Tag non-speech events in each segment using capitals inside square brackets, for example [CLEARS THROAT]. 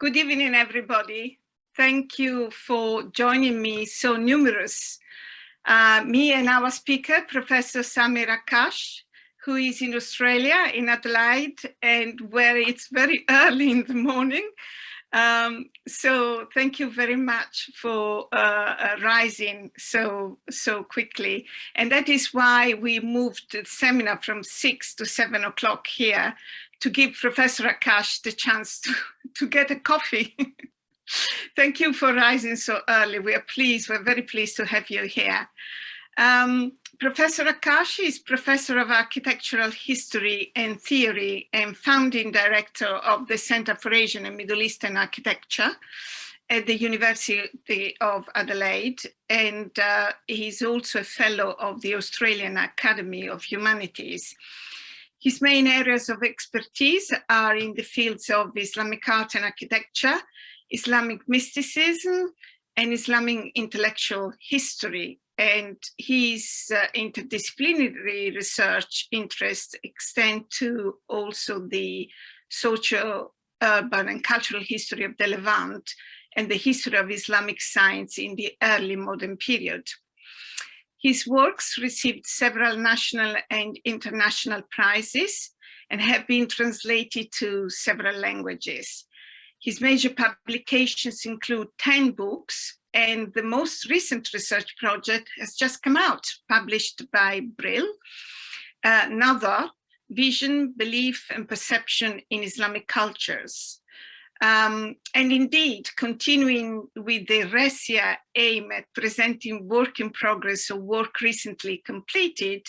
Good evening, everybody. Thank you for joining me so numerous. Uh, me and our speaker, Professor Samer Akkach, who is in Australia, in Adelaide, and where it's very [LAUGHS] early in the morning. Um, so thank you very much for uh, uh, rising so so quickly. And that is why we moved the seminar from six to seven o'clock here to give Professor Akkach the chance to, to get a coffee. [LAUGHS] Thank you for rising so early. We are pleased, we're very pleased to have you here. Um, Professor Akashi is Professor of Architectural History and Theory and founding director of the Center for Asian and Middle Eastern Architecture at the University of Adelaide. And uh, he's also a fellow of the Australian Academy of Humanities. His main areas of expertise are in the fields of Islamic art and architecture, Islamic mysticism, and Islamic intellectual history. And his uh, interdisciplinary research interests extend to also the social, urban and cultural history of the Levant and the history of Islamic science in the early modern period. His works received several national and international prizes and have been translated to several languages. His major publications include 10 books and the most recent research project has just come out, published by Brill, uh, another Vision, Belief and Perception in Islamic Cultures. Um, and indeed, continuing with the RESIA aim at presenting work in progress or work recently completed,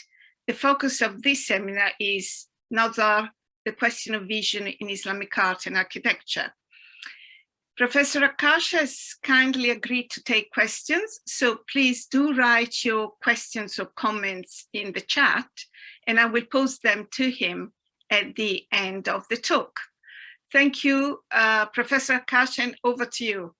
the focus of this seminar is Nazar, the question of vision in Islamic art and architecture. Professor Akkach has kindly agreed to take questions, so please do write your questions or comments in the chat, and I will post them to him at the end of the talk. Thank you, uh, Professor Akkach, and over to you.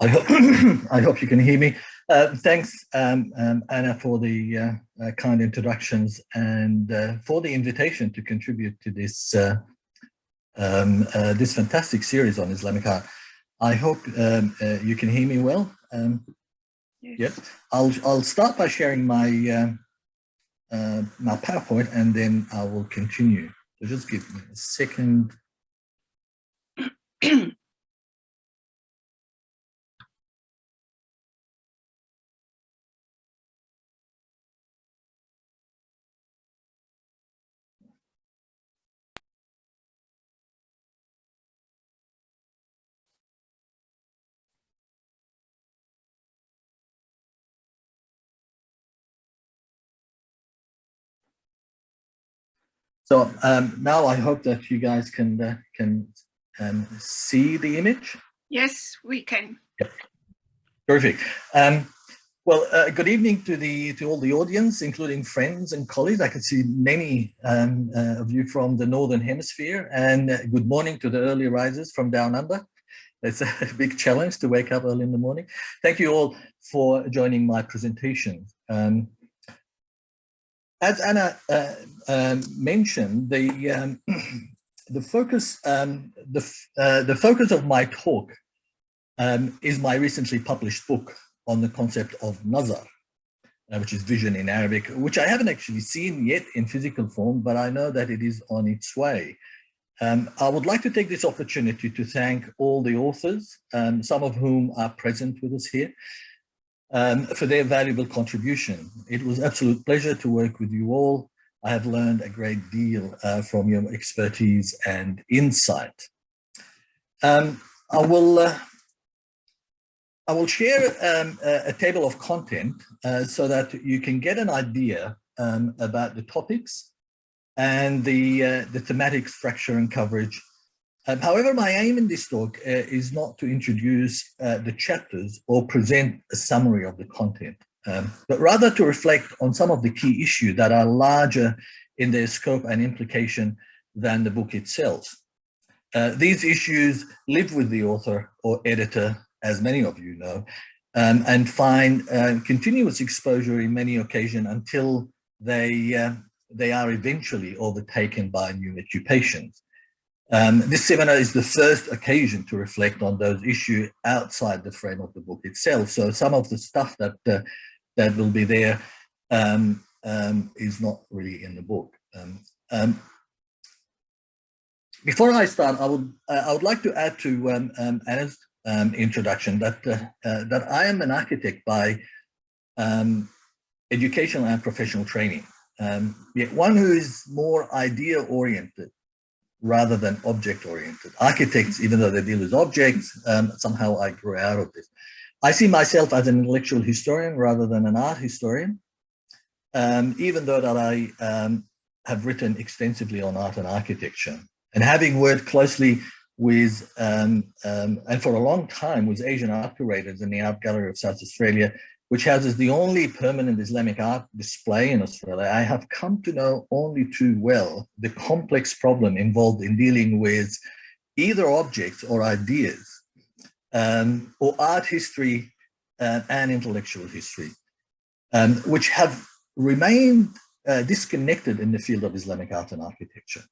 I hope, [COUGHS] I hope you can hear me. Uh, thanks, um, um, Anna, for the uh, uh, kind introductions and uh, for the invitation to contribute to this uh, um, uh, this fantastic series on Islamic art. I hope um, uh, you can hear me well. Um, yes. Yep. I'll I'll start by sharing my uh, uh my PowerPoint and then I will continue. So just give me a second. [CLEARS THROAT] So um, now I hope that you guys can uh, can um, see the image. Yes, we can. Yep. Terrific. Um, well, uh, good evening to the to all the audience, including friends and colleagues. I can see many um, uh, of you from the Northern Hemisphere, and uh, good morning to the early risers from down under. It's [LAUGHS] a big challenge to wake up early in the morning. Thank you all for joining my presentation. Um, as Anna uh, um, mentioned, the um, [CLEARS THROAT] the focus um, the uh, the focus of my talk um, is my recently published book on the concept of nazar, uh, which is vision in Arabic, which I haven't actually seen yet in physical form, but I know that it is on its way. Um, I would like to take this opportunity to thank all the authors, um, some of whom are present with us here, um, for their valuable contribution. It was absolute pleasure to work with you all. I have learned a great deal uh, from your expertise and insight. Um, I will uh, I will share um, a, a, table of content uh, so that you can get an idea um, about the topics and the, uh, the thematic structure and coverage um, however, my aim in this talk uh, is not to introduce uh, the chapters or present a summary of the content, um, but rather to reflect on some of the key issues that are larger in their scope and implication than the book itself. Uh, these issues live with the author or editor, as many of you know, um, and find uh, continuous exposure in many occasions until they, uh, they are eventually overtaken by new occupations. Um, this seminar is the first occasion to reflect on those issues outside the frame of the book itself. So some of the stuff that uh, that will be there um, um, is not really in the book. Um, um, before I start, I would uh, I would like to add to um, um, Anna's um, introduction that uh, uh, that I am an architect by educational and professional training. yet one who is more idea oriented rather than object oriented. Architects, even though they deal with objects, somehow I grew out of this. I see myself as an intellectual historian rather than an art historian, um, even though that I um, have written extensively on art and architecture. And having worked closely with, um, um, and for a long time, with Asian art curators in the Art Gallery of South Australia, which houses the only permanent Islamic art display in Australia, I have come to know only too well the complex problem involved in dealing with either objects or ideas, um, or art history uh, and intellectual history, um, which have remained uh, disconnected in the field of Islamic art and architecture.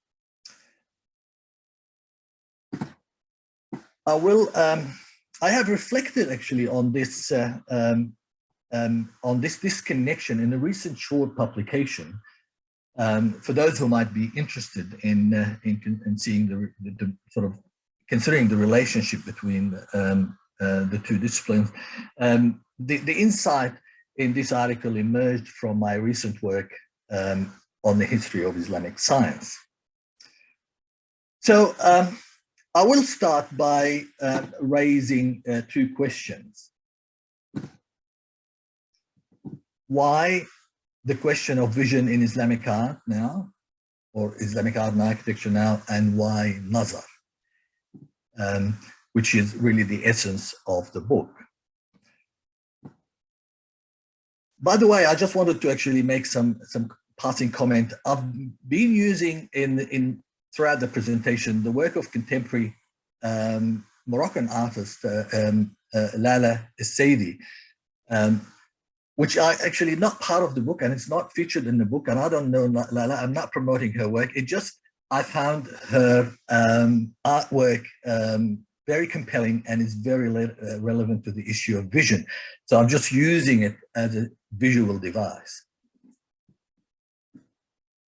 I will, um, I have reflected actually on this, uh, um, um, on this disconnection in a recent short publication um, for those who might be interested in, uh, in, in, seeing the, the, the, sort of considering the relationship between um, uh, the two disciplines. Um, the, the insight in this article emerged from my recent work um, on the history of Islamic science. So um, I will start by uh, raising uh, two questions. Why the question of vision in Islamic art now, or Islamic art and architecture now, and why Nazar, um, which is really the essence of the book. By the way, I just wanted to actually make some, some passing comment. I've been using in, in throughout the presentation the work of contemporary um, Moroccan artist uh, um, uh, Lalla Essaydi, um, which are actually not part of the book and it's not featured in the book. And I don't know Lalla, I'm not promoting her work. It just, I found her um, artwork um, very compelling and is very uh, relevant to the issue of vision. So I'm just using it as a visual device.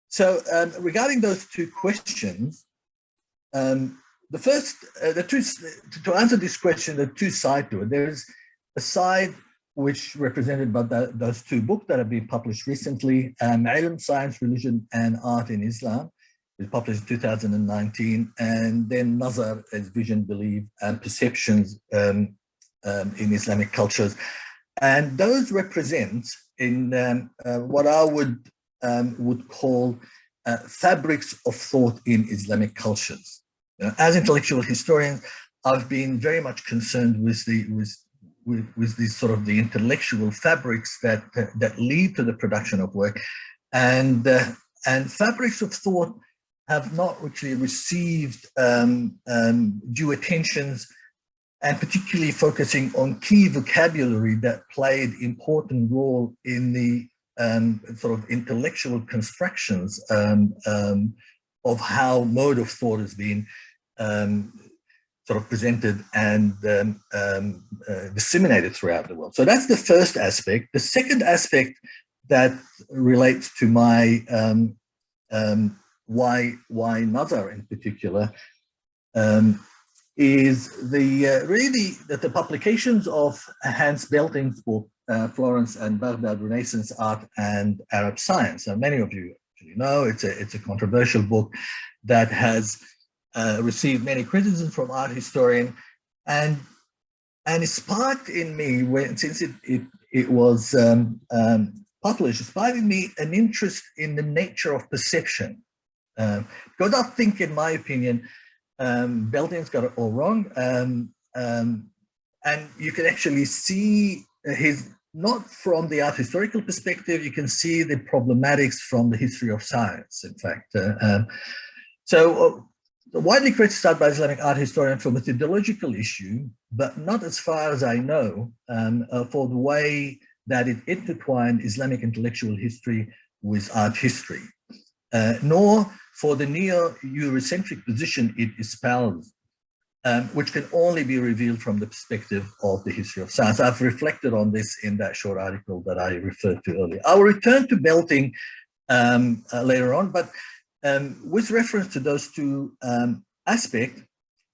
So um, regarding those two questions, um, the first, uh, the two, to answer this question, the two sides to it. There's a side which represented by the, those two books that have been published recently, um, Ilm, Science, Religion and Art in Islam, was published in 2019, and then Nazar as Vision, Belief and Perceptions um, um, in Islamic Cultures. And those represent in um, uh, what I would um, would call uh, fabrics of thought in Islamic cultures. You know, as intellectual historians, I've been very much concerned with the with with, with these sort of the intellectual fabrics that that lead to the production of work, and uh, and fabrics of thought have not actually received um, um, due attentions and particularly focusing on key vocabulary that played important role in the um, sort of intellectual constructions um, um, of how mode of thought has been um, sort of presented and um, um, uh, disseminated throughout the world. So that's the first aspect. The second aspect that relates to my why why Nazar in particular is the uh, really that the publications of Hans Belting's book uh, Florence and Baghdad Renaissance Art and Arab Science. And many of you actually know it's a, it's a controversial book that has uh, received many criticisms from art historian and and it sparked in me when since it it, it was um, um, published, sparked in me an interest in the nature of perception. Um, because I think, in my opinion, um, Belting's got it all wrong. Um, um, and you can actually see his not from the art historical perspective, you can see the problematics from the history of science, in fact. Uh, um, so, uh, widely criticized by Islamic art historians for a methodological issue, but not as far as I know um, uh, for the way that it intertwined Islamic intellectual history with art history, uh, nor for the neo-Eurocentric position it espoused, um, which can only be revealed from the perspective of the history of science. I've reflected on this in that short article that I referred to earlier. I will return to Belting um, uh, later on, but um, with reference to those two um, aspects,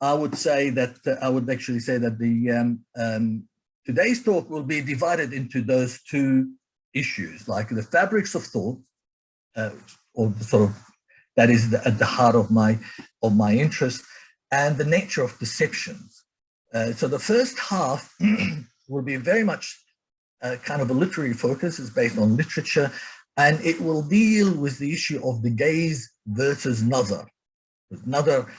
I would say that uh, I would actually say that the um, um, today's talk will be divided into those two issues, like the fabrics of thought, uh, or sort of that is the, at the heart of my of my interest, and the nature of perceptions. Uh, so the first half [CLEARS THROAT] will be very much uh, kind of a literary focus. It's based on literature, and it will deal with the issue of the gaze versus nazar. Nazar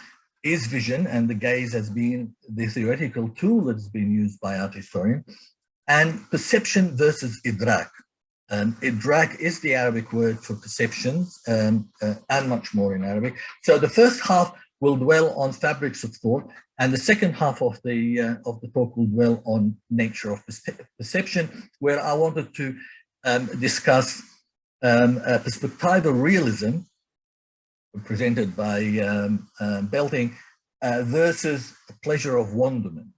is vision, and the gaze has been the theoretical tool that has been used by art historians, and perception versus idrak. Um, idrak is the Arabic word for perceptions um, uh, and much more in Arabic. So the first half will dwell on fabrics of thought, and the second half of the uh, of the talk will dwell on nature of perception, where I wanted to um, discuss um, perspectival realism presented by um, uh, Belting uh, versus pleasure of wonderment.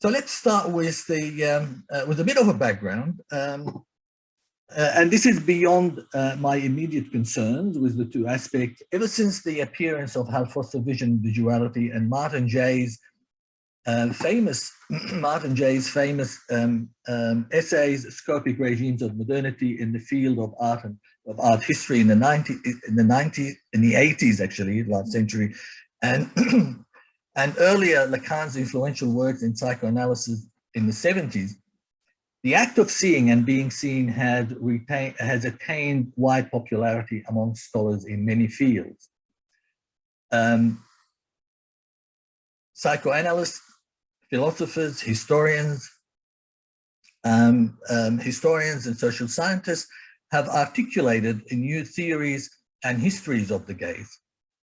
So let's start with the um, uh, with a bit of a background. Um, uh, and this is beyond uh, my immediate concerns with the two aspects. Ever since the appearance of Hal Foster Vision Visuality and Martin Jay's uh, famous, [CLEARS THROAT] Martin Jay's famous um, um, essays, Scopic Regimes of Modernity in the Field of Art and of Art History in the 90s, in the 90s, in the 80s actually, last century, and, [CLEARS THROAT] and earlier Lacan's influential works in psychoanalysis in the 70s, the act of seeing and being seen had retained, has attained wide popularity among scholars in many fields. Um, psychoanalysts, philosophers, historians, um, um, historians and social scientists have articulated new theories and histories of the gaze,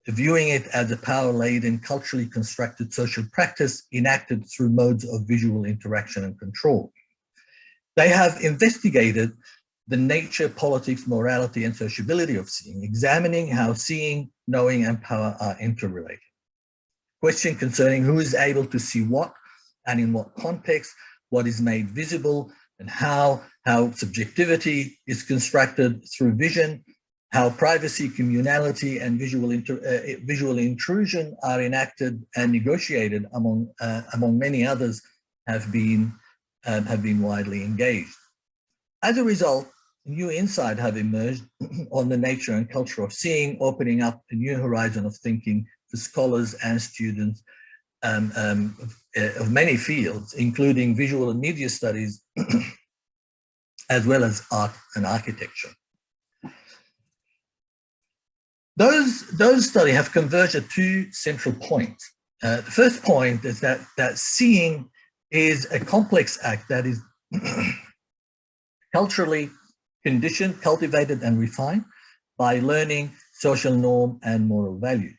viewing it as a power-laden, culturally constructed social practice enacted through modes of visual interaction and control. They have investigated the nature, politics, morality, and sociability of seeing, examining how seeing, knowing, and power are interrelated. Question concerning who is able to see what and in what context, what is made visible, and how, how subjectivity is constructed through vision, how privacy, communality, and visual, uh, visual intrusion are enacted and negotiated among, uh, among many others have been um, have been widely engaged. As a result, new insight have emerged [CLEARS THROAT] on the nature and culture of seeing, opening up a new horizon of thinking for scholars and students um, um, of, uh, of, many fields, including visual and media studies, [CLEARS THROAT] as well as art and architecture. Those, those studies have converged at two central points. Uh, the first point is that, that seeing is a complex act that is [CLEARS THROAT] culturally conditioned, cultivated, and refined by learning social norm and moral value.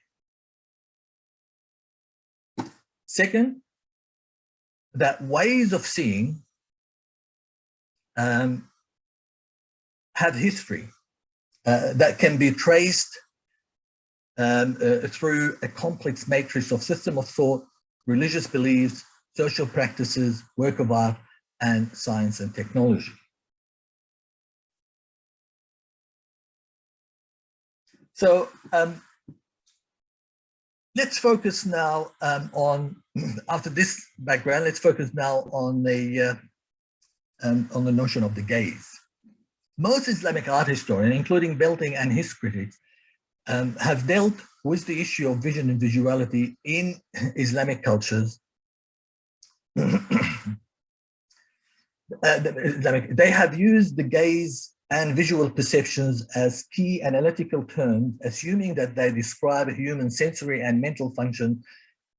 Second, that ways of seeing um, have history uh, that can be traced um, uh, through a complex matrix of system of thought, religious beliefs, social practices, work of art, and science and technology. So um, let's focus now um, on, [CLEARS THROAT] after this background, let's focus now on the, uh, um, on the notion of the gaze. Most Islamic art historians, including Belting and his critics, um, have dealt with the issue of vision and visuality in [CLEARS THROAT] Islamic cultures [CLEARS THROAT] uh, they have used the gaze and visual perceptions as key analytical terms, assuming that they describe human sensory and mental functions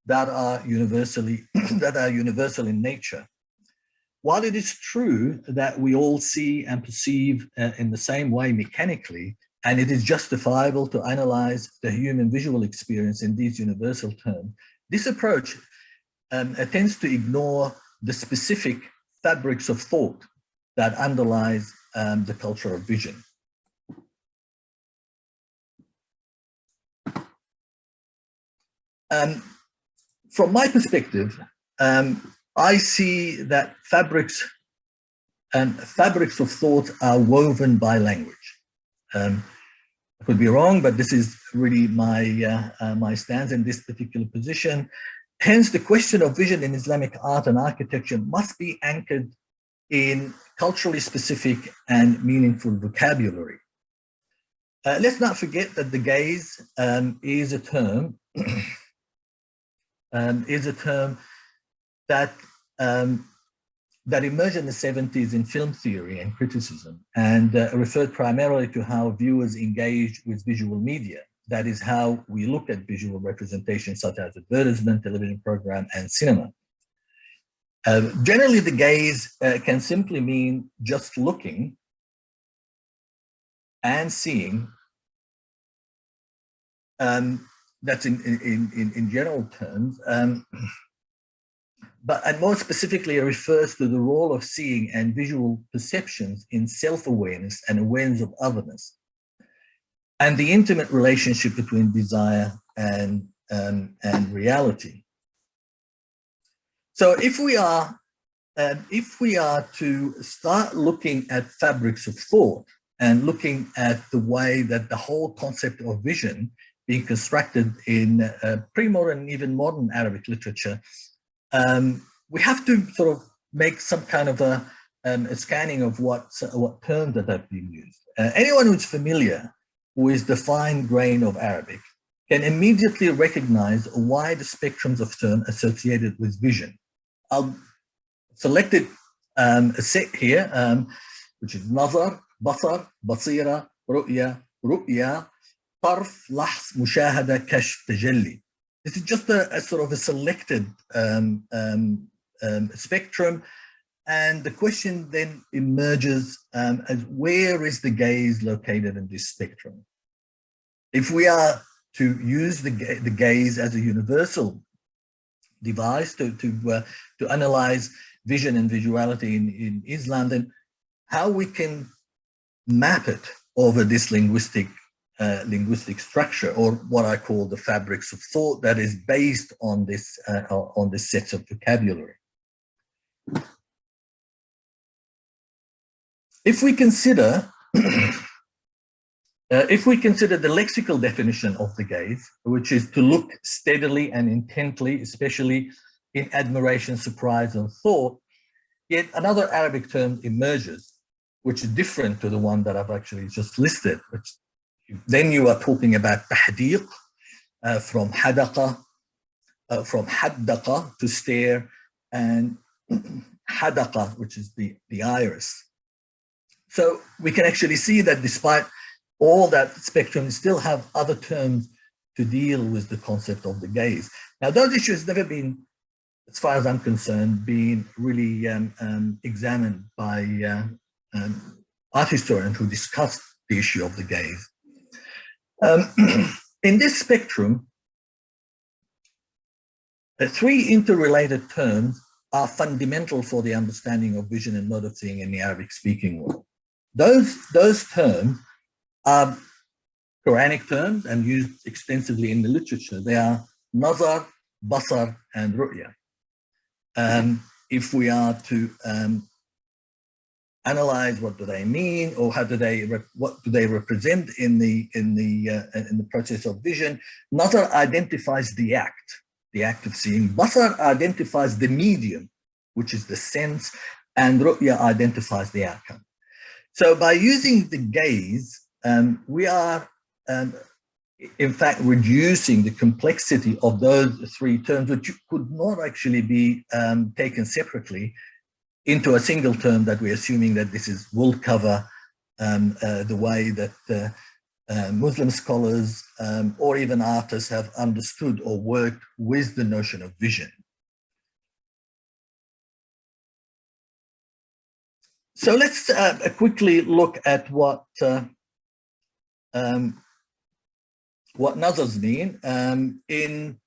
that are universally [CLEARS THROAT] that are universal in nature. While it is true that we all see and perceive uh, in the same way mechanically, and it is justifiable to analyze the human visual experience in these universal terms. This approach um, tends to ignore the specific fabrics of thought that underlies um, the culture of vision. Um, from my perspective, um, I see that fabrics and fabrics of thought are woven by language. Um, I could be wrong, but this is really my uh, uh, my stance in this particular position. Hence, the question of vision in Islamic art and architecture must be anchored in culturally specific and meaningful vocabulary. Uh, let's not forget that the gaze um, is a term [CLEARS THROAT] um, is a term that um, that emerged in the 70s in film theory and criticism and uh, referred primarily to how viewers engage with visual media. That is how we look at visual representation such as advertisement, television program, and cinema. Uh, generally, the gaze uh, can simply mean just looking and seeing um, that's in, in, in, in general terms. Um, but and more specifically, it refers to the role of seeing and visual perceptions in self-awareness and awareness of otherness, and the intimate relationship between desire and, um, and reality. So if we are um, if we are to start looking at fabrics of thought and looking at the way that the whole concept of vision being constructed in uh, pre-modern, even modern Arabic literature, um, we have to sort of make some kind of a, um, a scanning of what, what terms that have been used. Uh, anyone who's familiar with the fine grain of Arabic can immediately recognize wide spectrums of terms associated with vision. I'll select it, um, a set here, um, which is nazar, basar, basira, ru'ya, ru'ya, طرف لحظ مشاهدة كشف تجلي this is just a, a sort of a selected um, um, um, spectrum. And the question then emerges um, as where is the gaze located in this spectrum? If we are to use the, the gaze as a universal device to, to, uh, to analyze vision and visuality in, in Islam, then how we can map it over this linguistic uh, linguistic structure or what I call the fabrics of thought that is based on this uh, on this set of vocabulary. If we consider [CLEARS THROAT] uh, if we consider the lexical definition of the gaze, which is to look steadily and intently, especially in admiration, surprise, and thought, yet another Arabic term emerges, which is different to the one that I've actually just listed, which then you are talking about tahdiq, uh, from hadaqa, uh, from haddaqa to stare, and [CLEARS THROAT] hadaqa, which is the, the iris. So we can actually see that despite all that spectrum, we still have other terms to deal with the concept of the gaze. Now, those issues never been, as far as I'm concerned, been really um, um, examined by uh, um, art historians who discussed the issue of the gaze. Um, [CLEARS THROAT] in this spectrum, the three interrelated terms are fundamental for the understanding of vision and mode of seeing in the Arabic speaking world. Those, those terms are Quranic terms and used extensively in the literature. They are nazar, basar, and ru'ya. Um, if we are to um, analyze what do they mean or how do they what do they represent in the in the uh, in the process of vision. Nazar identifies the act the act of seeing. Basar identifies the medium which is the sense and ru'ya identifies the outcome. So by using the gaze um, we are um, in fact reducing the complexity of those three terms which could not actually be um, taken separately into a single term that we're assuming that this is will cover um, uh, the way that uh, uh, Muslim scholars um, or even artists have understood or worked with the notion of vision. So let's uh, quickly look at what uh, um, what nazars mean. Um, in,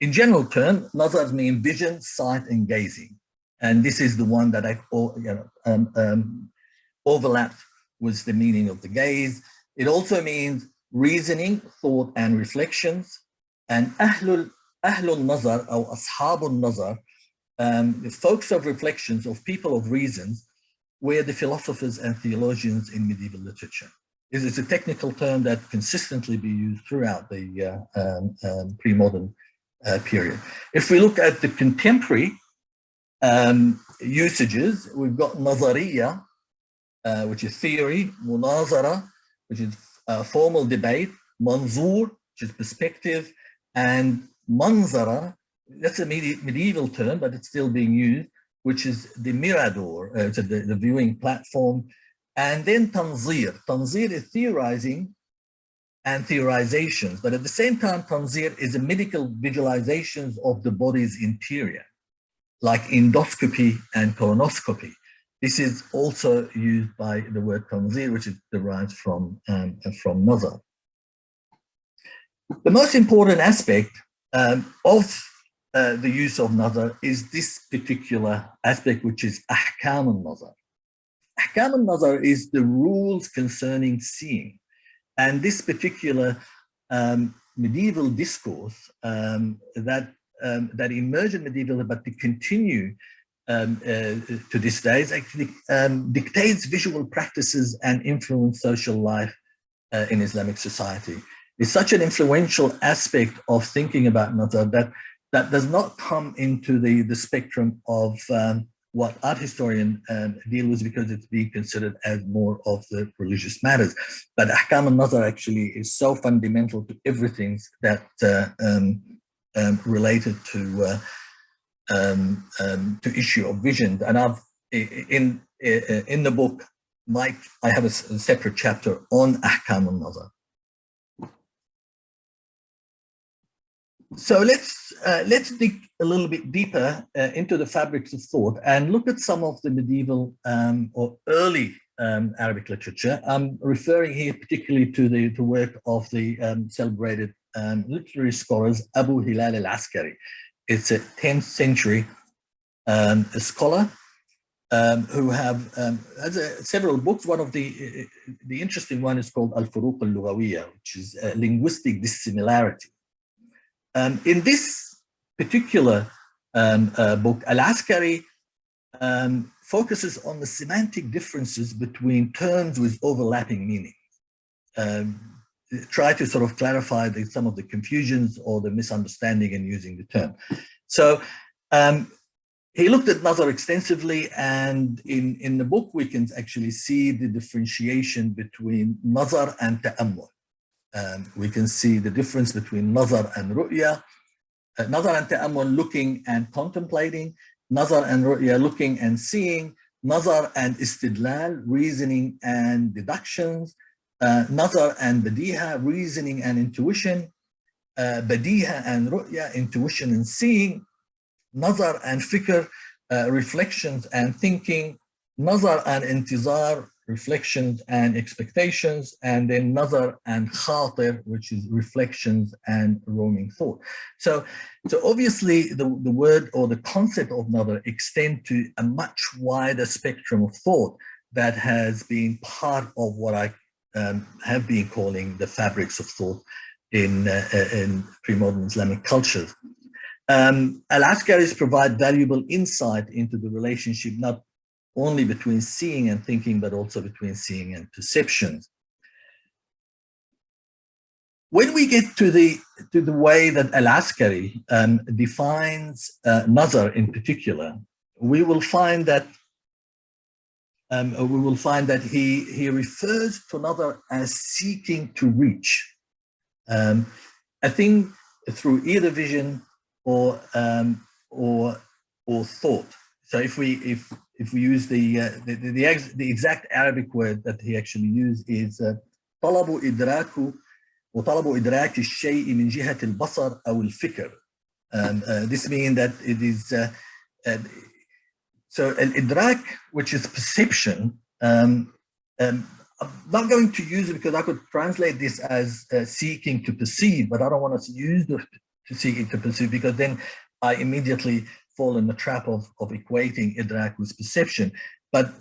in general term, nazars mean vision, sight, and gazing. And this is the one that I you know, um, um, overlaps with the meaning of the gaze. It also means reasoning, thought, and reflections. And ahlul, ahlul nazar or ashabul nazar, um, the folks of reflections of people of reasons were the philosophers and theologians in medieval literature. It is a technical term that consistently be used throughout the uh, um, um, pre-modern uh, period. If we look at the contemporary um, usages, we've got nazariya, uh, which is theory, munazara, which is formal debate, manzur, which is perspective, and manzara, that's a medieval term, but it's still being used, which is the mirador, uh, so the, the viewing platform, and then tanzir. Tanzir is theorizing and theorizations, but at the same time, tanzir is a medical visualizations of the body's interior, like endoscopy and colonoscopy. This is also used by the word tanzir, which is derived from, um, from nazar. The most important aspect um, of uh, the use of nazar is this particular aspect, which is ahkam al-nazar. Ahkam al-nazar is the rules concerning seeing. And this particular um, medieval discourse um, that, um, that emerged in medieval, but to continue um, uh, to this day, it actually um, dictates visual practices and influence social life uh, in Islamic society. It's such an influential aspect of thinking about nazar that that does not come into the, the spectrum of um, what art historian um, deal with because it's being considered as more of the religious matters. But Ahkam al-Nazar actually is so fundamental to everything that uh, um, um, related to uh, um, um, to issue of vision. And I've in in the book, Mike, I have a, separate chapter on Ahkam al-Nazar. So let's uh, let's dig a little bit deeper uh, into the fabrics of thought and look at some of the medieval um, or early um, Arabic literature. I'm referring here particularly to the, the work of the um, celebrated um, literary scholars Abu Hilal al-Askari. It's a 10th century um, scholar um, who have has a, several books. One of the the interesting one is called Al-Furuq al-Lughawiyya, which is linguistic dissimilarity um, in this particular um, uh, book, Al-Askari um, focuses on the semantic differences between terms with overlapping meanings. Um, try to sort of clarify the, some of the confusions or the misunderstanding in using the term. So um, he looked at Nazar extensively and in, in the book we can actually see the differentiation between Nazar and Ta'ammul. Um, we can see the difference between nazar and ru'ya. Uh, nazar and ta'ammul looking and contemplating, nazar and ru'ya looking and seeing, nazar and istidlal, reasoning and deductions, uh, nazar and badiha, reasoning and intuition, uh, badiha and ru'ya, intuition and seeing, nazar and fikr, uh, reflections and thinking, nazar and intizar, reflections and expectations, and then nazar and khatir, which is reflections and roaming thought. So, so obviously the, the word or the concept of nazar extend to a much wider spectrum of thought that has been part of what I um, have been calling the fabrics of thought in, uh, in pre-modern Islamic cultures. Um, Al-Askaris provide valuable insight into the relationship not only between seeing and thinking, but also between seeing and perception. When we get to the to the way that Al-Askari um, defines uh, nazar in particular, we will find that um, we will find that he he refers to nazar as seeking to reach um, a thing through either vision or um, or or thought. So if we if if we use the, uh, the, the, the, ex, the, exact Arabic word that he actually used is طلب إدراك وطلب إدراك الشيء من جهة البصر أو الفكر. Um, uh, this means that it is uh, so al-idrak, which is perception. Um, um, I'm not going to use it because I could translate this as uh, seeking to perceive, but I don't want to use the to seeking to perceive because then I immediately fall in the trap of, of equating idrak with perception. But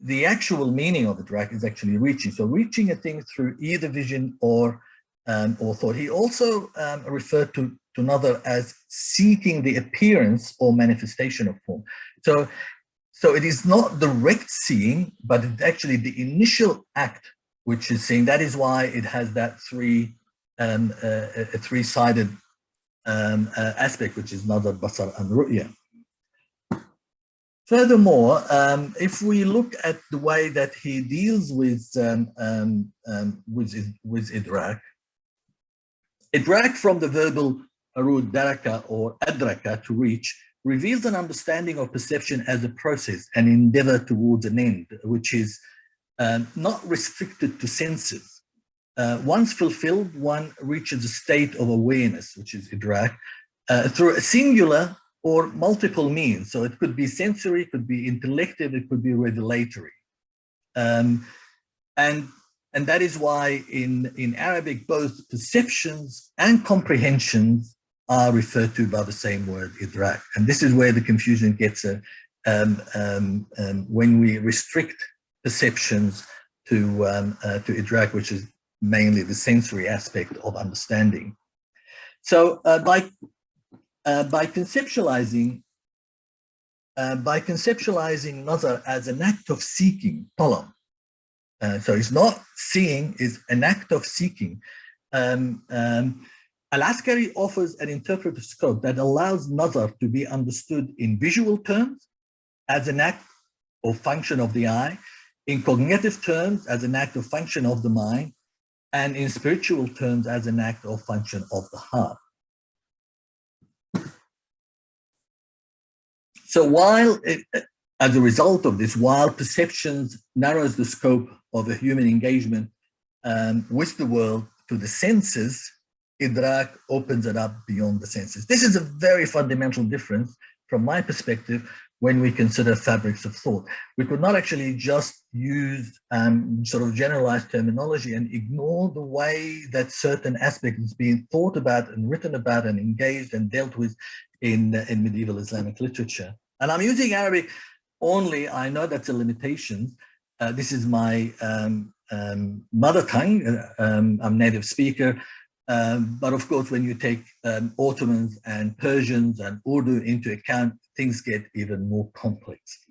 the actual meaning of idrak is actually reaching. So reaching a thing through either vision or um, or thought. He also um, referred to, to another as seeking the appearance or manifestation of form. So so it is not direct seeing, but it's actually the initial act which is seeing. That is why it has that three um, uh, a three-sided um, uh, aspect, which is nazar, basar, and ru'ya. Furthermore, um, if we look at the way that he deals with um, um, um with with idrak, idrak from the verbal arud daraka or adraka to reach reveals an understanding of perception as a process, an endeavor towards an end, which is uh, not restricted to senses. Uh, once fulfilled, one reaches a state of awareness, which is idrak, uh, through a singular or multiple means. So it could be sensory, it could be intellective, it could be revelatory. Um, and, and that is why in, in Arabic, both perceptions and comprehensions are referred to by the same word, idrak. And this is where the confusion gets um, um, um, when we restrict perceptions to, um, uh, to idrak, which is mainly the sensory aspect of understanding. So uh, by, uh, by conceptualizing uh, by conceptualizing nazar as an act of seeking, talab, uh, so it's not seeing, it's an act of seeking. Um, um, Al-Askari offers an interpretive scope that allows nazar to be understood in visual terms as an act or function of the eye, in cognitive terms as an act or function of the mind, and in spiritual terms as an act or function of the heart. So while, it, as a result of this, while perceptions narrows the scope of a human engagement um, with the world to the senses, idrak opens it up beyond the senses. This is a very fundamental difference from my perspective when we consider fabrics of thought. We could not actually just use um, sort of generalized terminology and ignore the way that certain aspects is being thought about and written about and engaged and dealt with in, in medieval Islamic literature. And I'm using Arabic only, I know that's a limitation. Uh, this is my um, um, mother tongue, uh, um, I'm native speaker, um, but of course, when you take um, Ottomans and Persians and Urdu into account, things get even more complex.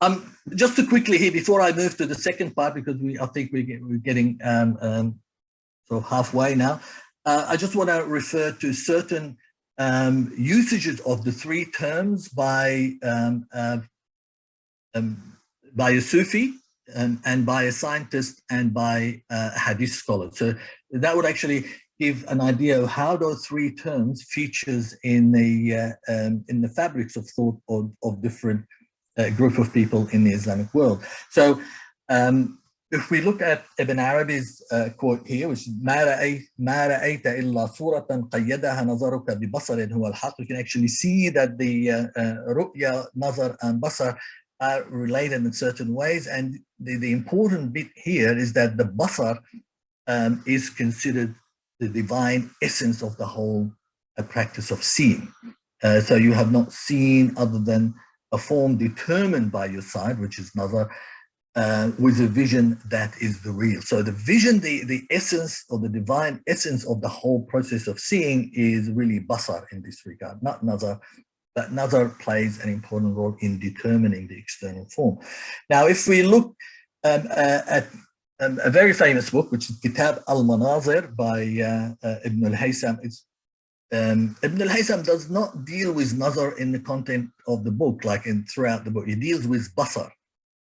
Um, just to quickly here, before I move to the second part, because we, I think we get, we're getting um, um, sort of halfway now, uh, I just want to refer to certain um, usages of the three terms by uh, by a Sufi and, and by a scientist and by a hadith scholar. So that would actually give an idea of how those three terms features in the uh, um, in the fabrics of thought of, of different uh, group of people in the Islamic world. So um, if we look at Ibn Arabi's uh, quote here, which is ما رأيت ما رأيت إلا صورة قيدها نظرك ببصر هو الحق, you can actually see that the uh, uh, ru'ya, nazar and basar are related in certain ways. And the, the important bit here is that the basar um, is considered the divine essence of the whole uh, practice of seeing. Uh, so you have not seen other than a form determined by your side, which is nazar, uh, with a vision that is the real. So the vision, the, the essence or the divine essence of the whole process of seeing is really basar in this regard, not nazar, that nazar plays an important role in determining the external form. Now, if we look um, uh, at um, a very famous book, which is Kitab al-Manazir by uh, uh, Ibn al-Haytham, um, Ibn al-Haytham does not deal with nazar in the content of the book, like in throughout the book. He deals with basar,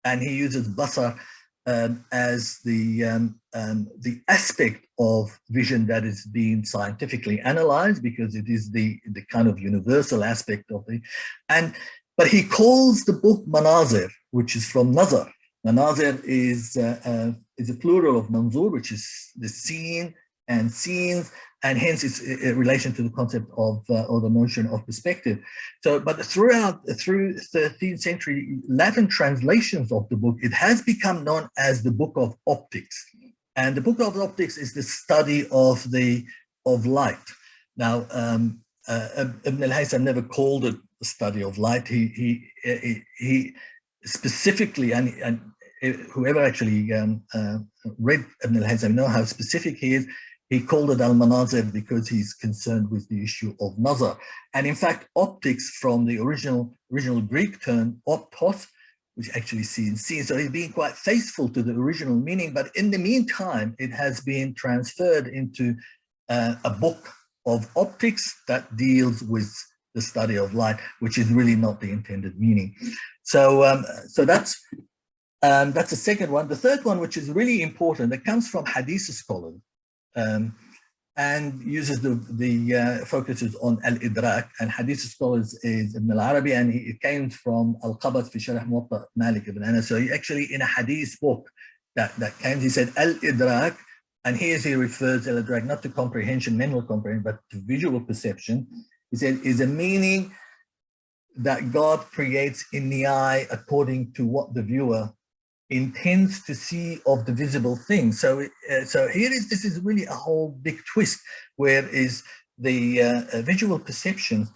and he uses basar um, as the um, um, the aspect of vision that is being scientifically analyzed because it is the the kind of universal aspect of the and but he calls the book manazir which is from nazar. Manazir is uh, uh, is a plural of manzur which is the scene and scenes, and hence its relation to the concept of uh, or the notion of perspective. So, but throughout through 13th century Latin translations of the book, it has become known as the Book of Optics, and the Book of Optics is the study of the of light. Now, um, uh, Ibn al-Haytham never called it the study of light. He he he, specifically and and whoever actually um, uh, read Ibn al-Haytham know how specific he is. He called it al-manazir because he's concerned with the issue of nazar. And in fact, optics from the original original Greek term optos, which actually sees seen. So he's being quite faithful to the original meaning. But in the meantime, it has been transferred into uh, a book of optics that deals with the study of light, which is really not the intended meaning. So, um, so that's um, that's the second one. The third one, which is really important, that comes from Hadith scholars um, and uses the, the uh, focuses on al-idrak and Hadith scholars is Ibn al-Arabi and he, it came from al-Qabas fi Sharh Muwatta Malik ibn Anas. So he actually in a Hadith book that, that came, he said al-idrak and here he refers al-idrak not to comprehension, mental comprehension, but to visual perception. He said is a meaning that God creates in the eye according to what the viewer intends to see of the visible thing. So, uh, so here is this is really a whole big twist, where is the uh, uh, visual perception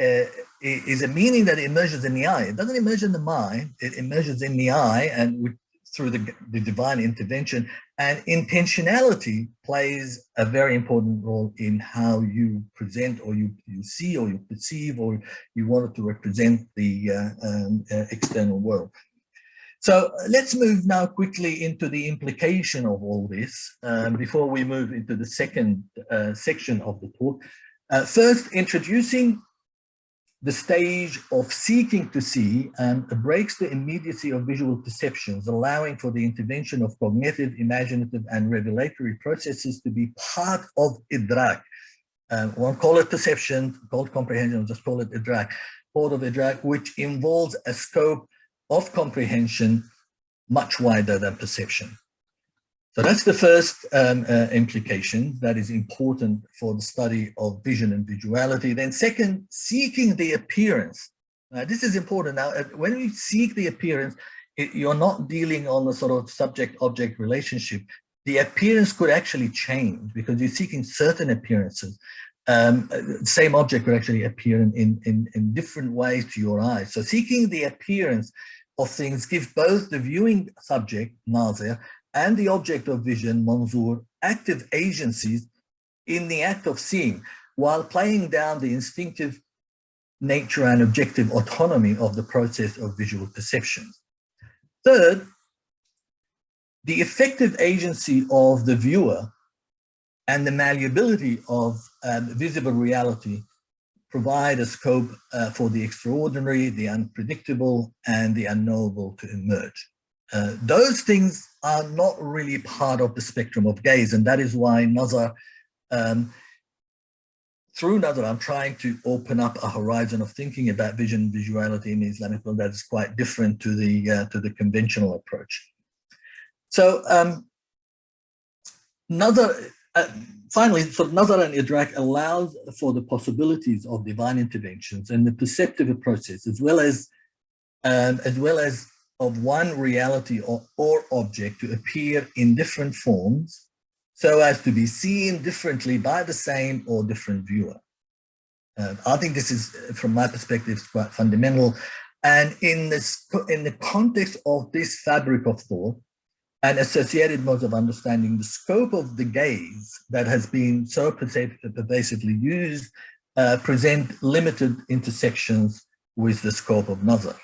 uh, is a meaning that emerges in the eye. It doesn't emerge in the mind. It emerges in the eye, and through the, the divine intervention. And intentionality plays a very important role in how you present, or you you see, or you perceive, or you wanted to represent the uh, um, uh, external world. So let's move now quickly into the implication of all this um, before we move into the second uh, section of the talk. Uh, first, introducing the stage of seeking to see and breaks the immediacy of visual perceptions, allowing for the intervention of cognitive, imaginative, and revelatory processes to be part of idrak. Um, one call it perception, called comprehension, just call it idrak, part of idrak, which involves a scope of comprehension much wider than perception. So that's the first um, uh, implication that is important for the study of vision and visuality. Then second, seeking the appearance. Now, this is important. Now, uh, when we seek the appearance, it, you're not dealing on the sort of subject-object relationship. The appearance could actually change because you're seeking certain appearances. Um, same object could actually appear in, in, in different ways to your eyes. So seeking the appearance of things gives both the viewing subject, nazir, and the object of vision, manzur, active agencies in the act of seeing, while playing down the instinctive nature and objective autonomy of the process of visual perception. Third, the effective agency of the viewer and the malleability of um, visible reality provide a scope uh, for the extraordinary, the unpredictable, and the unknowable to emerge. Uh, those things are not really part of the spectrum of gaze, and that is why Nazar, um, through Nazar, I'm trying to open up a horizon of thinking about vision visuality in Islamic world that is quite different to the uh, to the conventional approach. So um, Nazar, uh, finally, so and Idrak allows for the possibilities of divine interventions and the perceptive process, as well as um, as well as of one reality or, or object to appear in different forms so as to be seen differently by the same or different viewer. Uh, I think this is, from my perspective, quite fundamental. And in this, in the context of this fabric of thought, and associated modes of understanding the scope of the gaze that has been so pervasively used uh, present limited intersections with the scope of nazar.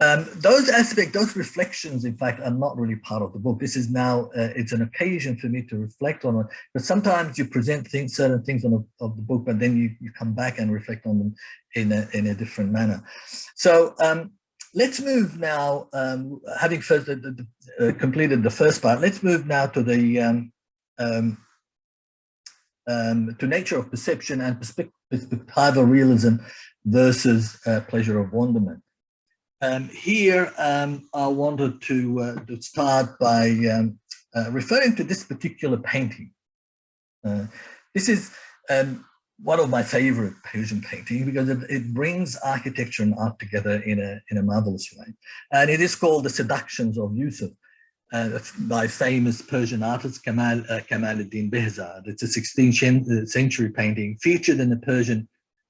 Um, those aspects, those reflections, in fact, are not really part of the book. This is now, uh, it's an occasion for me to reflect on it. But sometimes you present things, certain things on a, of the book, but then you, you come back and reflect on them in a, in a different manner. So um, let's move now, um, having first the, the, uh, completed the first part, let's move now to the um, um, um to nature of perception and perspectival realism versus uh, pleasure of wonderment. Um, here, um, I wanted to, uh, to start by uh, referring to this particular painting. Uh, this is um, one of my favorite Persian paintings because it, it, brings architecture and art together in a, in a marvelous way. And it is called The Seductions of Yusuf uh, by famous Persian artist Kamal uh, Kamaluddin Behzad. It's a 16th uh, century painting featured in the Persian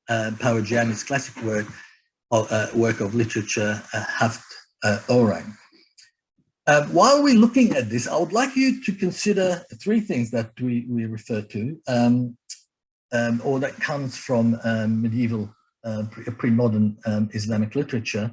uh, classic work of, uh, work of literature, uh, Haft uh, Orang. Um, while we're looking at this, I would like you to consider three things that we, we refer to. Um, um, or that comes from um, medieval, uh, pre-modern um, Islamic literature.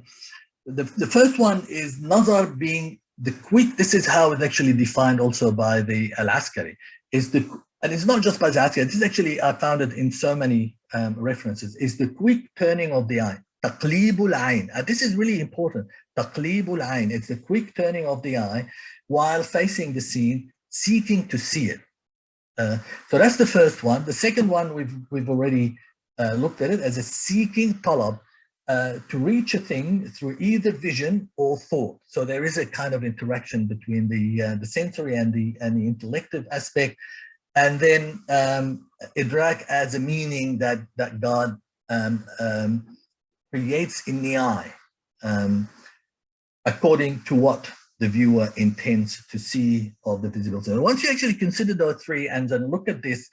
The, the first one is Nazar being the quick, this is how it's actually defined also by the Al-Askari, is the, and it's not just by the Askari, this is actually, I found it in so many um, references, is the quick turning of the eye, taqlibul ayn. Uh, this is really important, taqlibul ayn, it's the quick turning of the eye while facing the scene, seeking to see it. Uh, so that's the first one. The second one, we've, we've already uh, looked at it as a seeking talab uh, to reach a thing through either vision or thought. So there is a kind of interaction between the, uh, the sensory and the, and the intellective aspect. And then um, idrak as a meaning that, that God um, um, creates in the eye um, according to what the viewer intends to see of the visible zone. Once you actually consider those three and then look at this,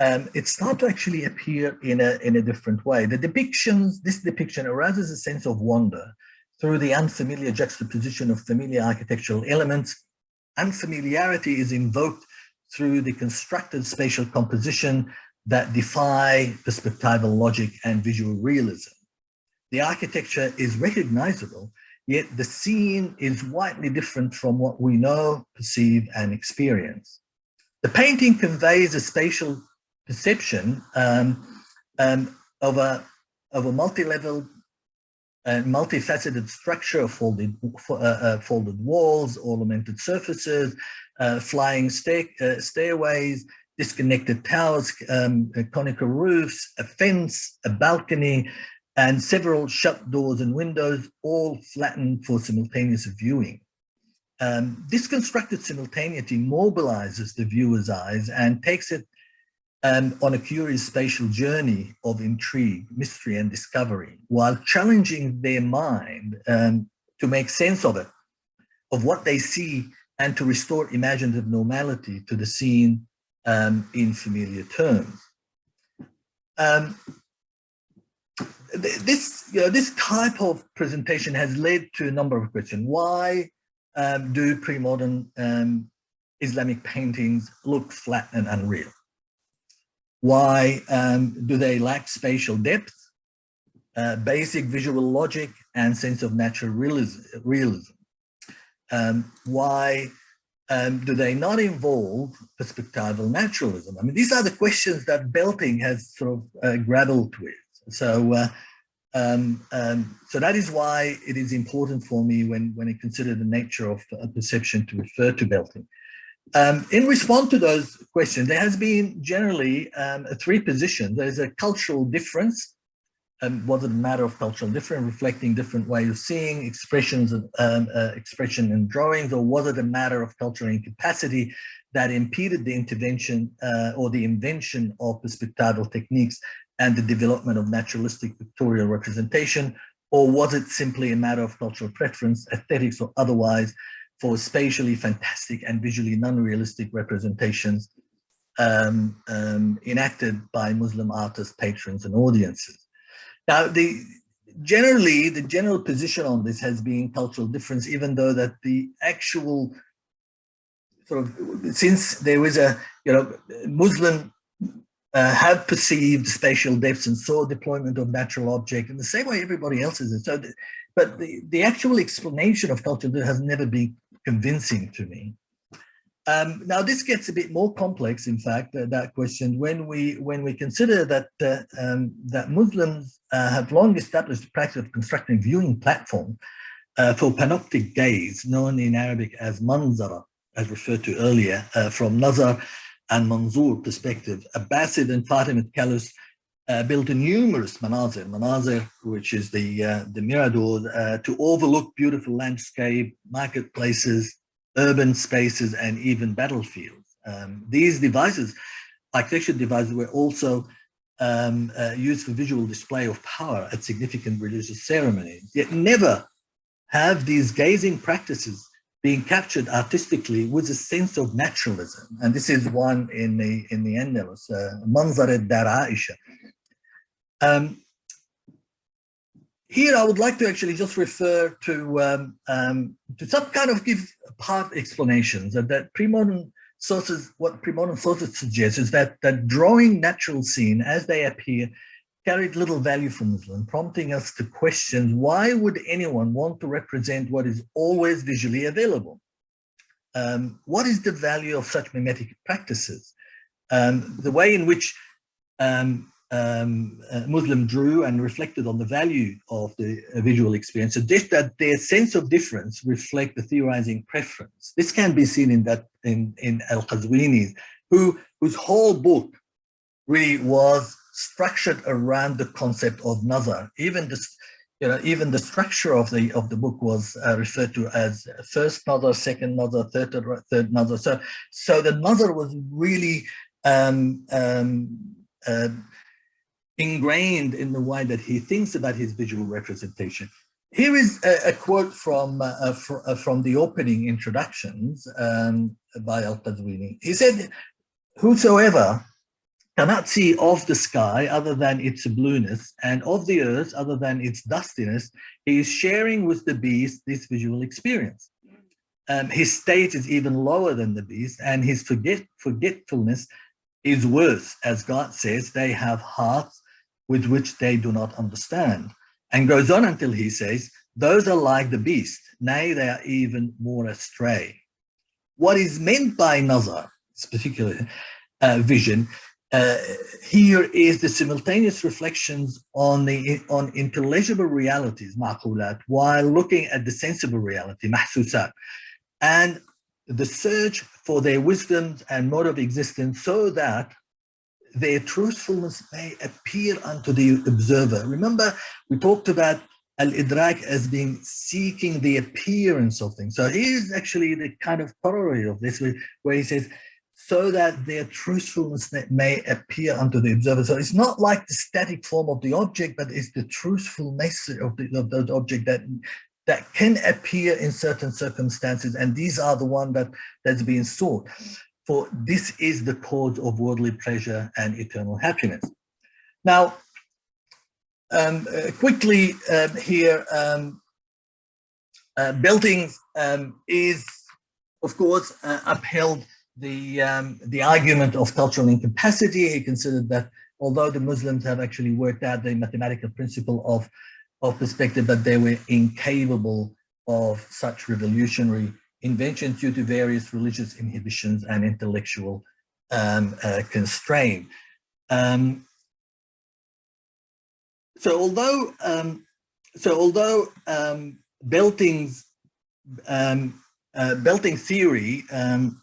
um, it starts to actually appear in a, in a different way. The depictions, this depiction arouses a sense of wonder through the unfamiliar juxtaposition of familiar architectural elements. Unfamiliarity is invoked through the constructed spatial composition that defy perspectival logic and visual realism. The architecture is recognizable Yet the scene is widely different from what we know, perceive, and experience. The painting conveys a spatial perception um, um, of a, of a multi-level and multifaceted structure of folded, uh, uh, folded walls, ornamented surfaces, uh, flying stair, uh, stairways, disconnected towers, um, conical roofs, a fence, a balcony, and several shut doors and windows, all flattened for simultaneous viewing. Um, this constructed simultaneity mobilizes the viewer's eyes and takes it um, on a curious spatial journey of intrigue, mystery, and discovery, while challenging their mind um, to make sense of it, of what they see, and to restore imaginative normality to the scene um, in familiar terms. This you know, this type of presentation has led to a number of questions. Why um, do pre-modern um, Islamic paintings look flat and unreal? Why um, do they lack spatial depth, uh, basic visual logic, and sense of natural realism? realism? Um, why um, do they not involve perspectival naturalism? I mean, these are the questions that Belting has sort of uh, grappled with. So, uh, um, um, so that is why it is important for me when, when I consider the nature of a perception to refer to Belting. Um, in response to those questions, there has been generally um, three positions. There's a cultural difference. Um, was it a matter of cultural difference, reflecting different ways of seeing expressions of um, uh, expression and drawings, or was it a matter of cultural incapacity that impeded the intervention uh, or the invention of perspectival techniques and the development of naturalistic pictorial representation, or was it simply a matter of cultural preference, aesthetics or otherwise, for spatially fantastic and visually non-realistic representations um, um, enacted by Muslim artists, patrons and audiences. Now, the generally, the general position on this has been cultural difference, even though that the actual sort of, since there was a, you know, Muslim uh, have perceived spatial depths and saw deployment of natural object in the same way everybody else is. So, the, but the, the actual explanation of culture has never been convincing to me. Um, now this gets a bit more complex, in fact, uh, that question when we when we consider that uh, um, that Muslims uh, have long established the practice of constructing viewing platform uh, for panoptic gaze, known in Arabic as manzara, as referred to earlier, uh, from nazar and Manzur perspective, Abbasid and Fatimid caliphs uh, built numerous manazir, manazir, which is the uh, the mirador, uh, to overlook beautiful landscape, marketplaces, urban spaces, and even battlefields. Um, these devices architecture devices were also um, uh, used for visual display of power at significant religious ceremonies. Yet never have these gazing practices being captured artistically with a sense of naturalism. And this is one in the in the Andalus, uh, Manzar dar Aisha. Um, here, I would like to actually just refer to um, um, to some kind of give part explanations that, that pre-modern sources, what pre-modern sources suggest is that that drawing natural scene as they appear carried little value for Muslim, prompting us to question why would anyone want to represent what is always visually available? Um, what is the value of such mimetic practices? Um, the way in which um, um Muslim drew and reflected on the value of the uh, visual experience suggests that their sense of difference reflect the theorizing preference. This can be seen in that in, in Al-Qazwini, who whose whole book really was structured around the concept of nazar. Even this, you know, even the structure of the of the book was uh, referred to as first nazar, second nazar, third third nazar. So, so the nazar was really um, um, uh, ingrained in the way that he thinks about his visual representation. Here is a, a quote from uh, uh fr uh, from the opening introductions um, by Al-Qazwini. He said, whosoever cannot see of the sky other than its blueness and of the earth other than its dustiness, he is sharing with the beast this visual experience. Um, his state is even lower than the beast and his forget forgetfulness is worse. As God says, they have hearts with which they do not understand. And goes on until he says, those are like the beast, nay, they are even more astray. What is meant by nazar, this particular uh, vision, uh, here is the simultaneous reflections on the on intelligible realities, maqulat, while looking at the sensible reality, mahsusat, and the search for their wisdoms and mode of existence so that their truthfulness may appear unto the observer. Remember, we talked about al-idrak as being seeking the appearance of things. So here's actually the kind of corollary of this, where he says, so that their truthfulness may appear unto the observer. So it's not like the static form of the object, but it's the truthfulness of the, of object that that can appear in certain circumstances, and these are the one that that's being sought. For this is the cause of worldly pleasure and eternal happiness. Now, um, uh, quickly um, here, um, uh, Belting um, is, of course, uh, upheld the, um, the argument of cultural incapacity. He considered that although the Muslims have actually worked out the mathematical principle of, of perspective, that they were incapable of such revolutionary inventions due to various religious inhibitions and intellectual um, uh, constraint. Um, so although um, so although um, Belting's um, uh, Belting theory um,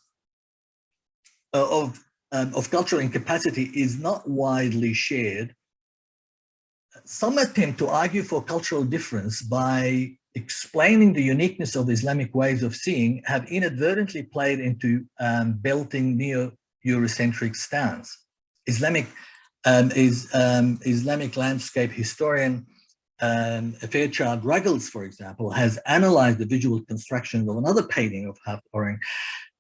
of, um, of cultural incapacity is not widely shared. Some attempt to argue for cultural difference by explaining the uniqueness of Islamic ways of seeing have inadvertently played into um, Belting neo-Eurocentric stance. Islamic um, is um, Islamic landscape historian um, Fairchild Ruggles, for example, has analyzed the visual construction of another painting of Haft Awrang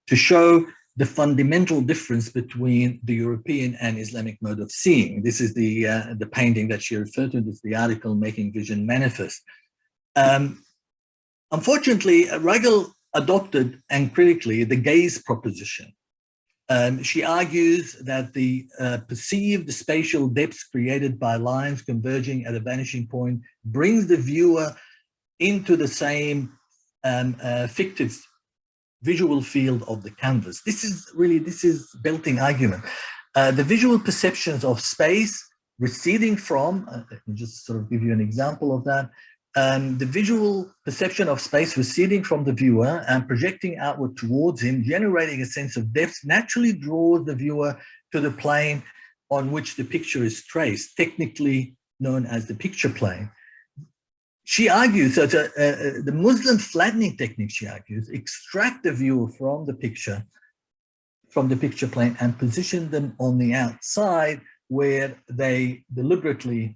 to show the fundamental difference between the European and Islamic mode of seeing. This is the, uh, the painting that she referred to, this is the article Making Vision Manifest. Um, unfortunately, Ruggles adopted and critically the gaze proposition. Um, she argues that the uh, perceived spatial depths created by lines converging at a vanishing point brings the viewer into the same um, uh, fictive visual field of the canvas. This is really, this is Belting argument. Uh, the visual perceptions of space receding from, uh, let me just sort of give you an example of that, um, the visual perception of space receding from the viewer and projecting outward towards him, generating a sense of depth, naturally draws the viewer to the plane on which the picture is traced, technically known as the picture plane she argues that uh, uh, the Muslim flattening technique, she argues, extract the viewer from the picture from the picture plane and position them on the outside where they deliberately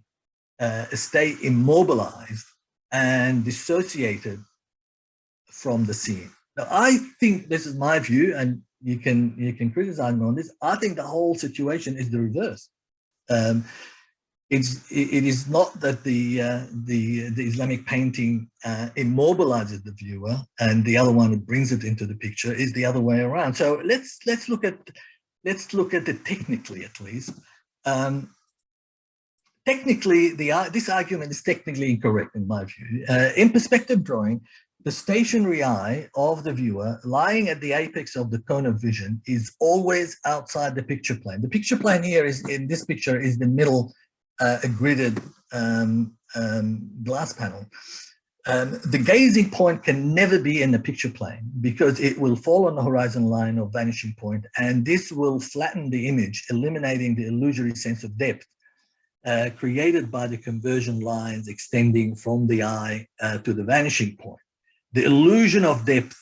uh, stay immobilized and dissociated from the scene. Now, I think this is my view, and you can you can criticize me on this. I think the whole situation is the reverse. Um, it's it is not that the uh, the the Islamic painting uh, immobilizes the viewer and the other one that brings it into the picture is the other way around. So let's let's look at let's look at it technically at least. Um, technically, the this argument is technically incorrect in my view. Uh, in perspective drawing, the stationary eye of the viewer lying at the apex of the cone of vision is always outside the picture plane. The picture plane here is in this picture is the middle uh, a gridded um, um, glass panel. Um, the gazing point can never be in the picture plane because it will fall on the horizon line or vanishing point and this will flatten the image, eliminating the illusory sense of depth uh, created by the conversion lines extending from the eye uh, to the vanishing point. The illusion of depth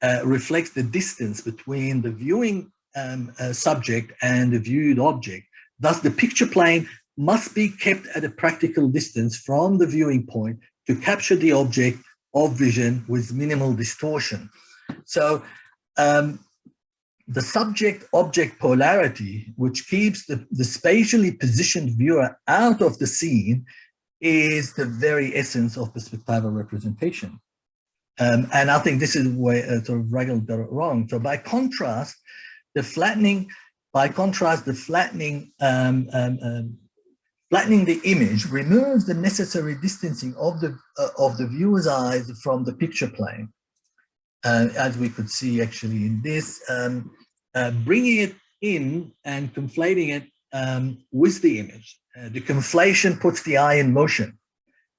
uh, reflects the distance between the viewing um, uh, subject and the viewed object. Thus, the picture plane must be kept at a practical distance from the viewing point to capture the object of vision with minimal distortion. So um, the subject-object polarity, which keeps the, the spatially positioned viewer out of the scene, is the very essence of perspectival representation. Um, and I think this is where uh, sort of Ruggles got it wrong. So by contrast, the flattening, by contrast, the flattening um, um, um Flattening the image removes the necessary distancing of the, uh, of the viewer's eyes from the picture plane. Uh, as we could see actually in this, um, uh, bringing it in and conflating it um, with the image. Uh, the conflation puts the eye in motion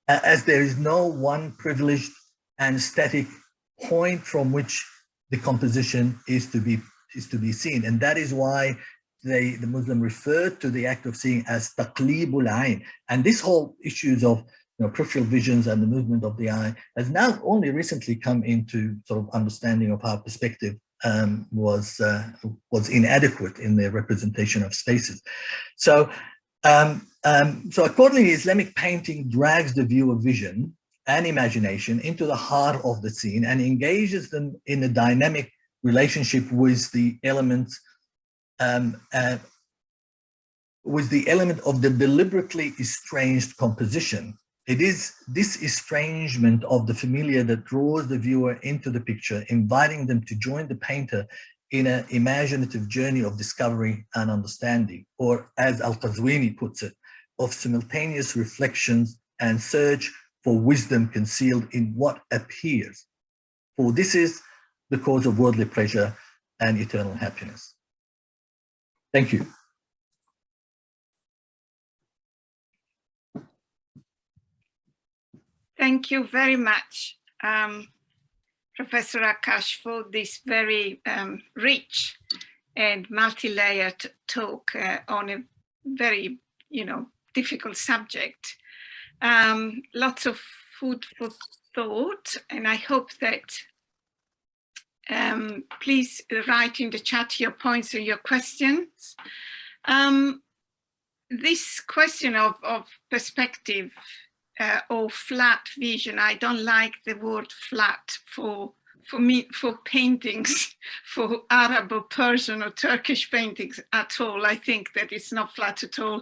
uh, as there is no one privileged and static point from which the composition is to be is to be seen. And that is why they, the Muslim referred to the act of seeing as taqlibul ayn. And this whole issues of you know, peripheral visions and the movement of the eye has now only recently come into sort of understanding of how perspective um, was uh, was inadequate in their representation of spaces. So, um, um, so accordingly, Islamic painting drags the viewer vision and imagination into the heart of the scene and engages them in a dynamic relationship with the elements um, uh, with the element of the deliberately estranged composition. It is this estrangement of the familiar that draws the viewer into the picture, inviting them to join the painter in an imaginative journey of discovery and understanding, or as Al-Qazwini puts it, of simultaneous reflections and search for wisdom concealed in what appears. For this is the cause of worldly pleasure and eternal happiness. Thank you. Thank you very much, um, Professor Akkach, for this very um, rich and multi-layered talk uh, on a very, you know, difficult subject. Um, lots of food for thought, and I hope that um, please write in the chat your points or your questions. Um, this question of, of perspective uh, or flat vision, I don't like the word flat for for me, for paintings, [LAUGHS] for Arab or Persian or Turkish paintings at all. I think that it's not flat at all.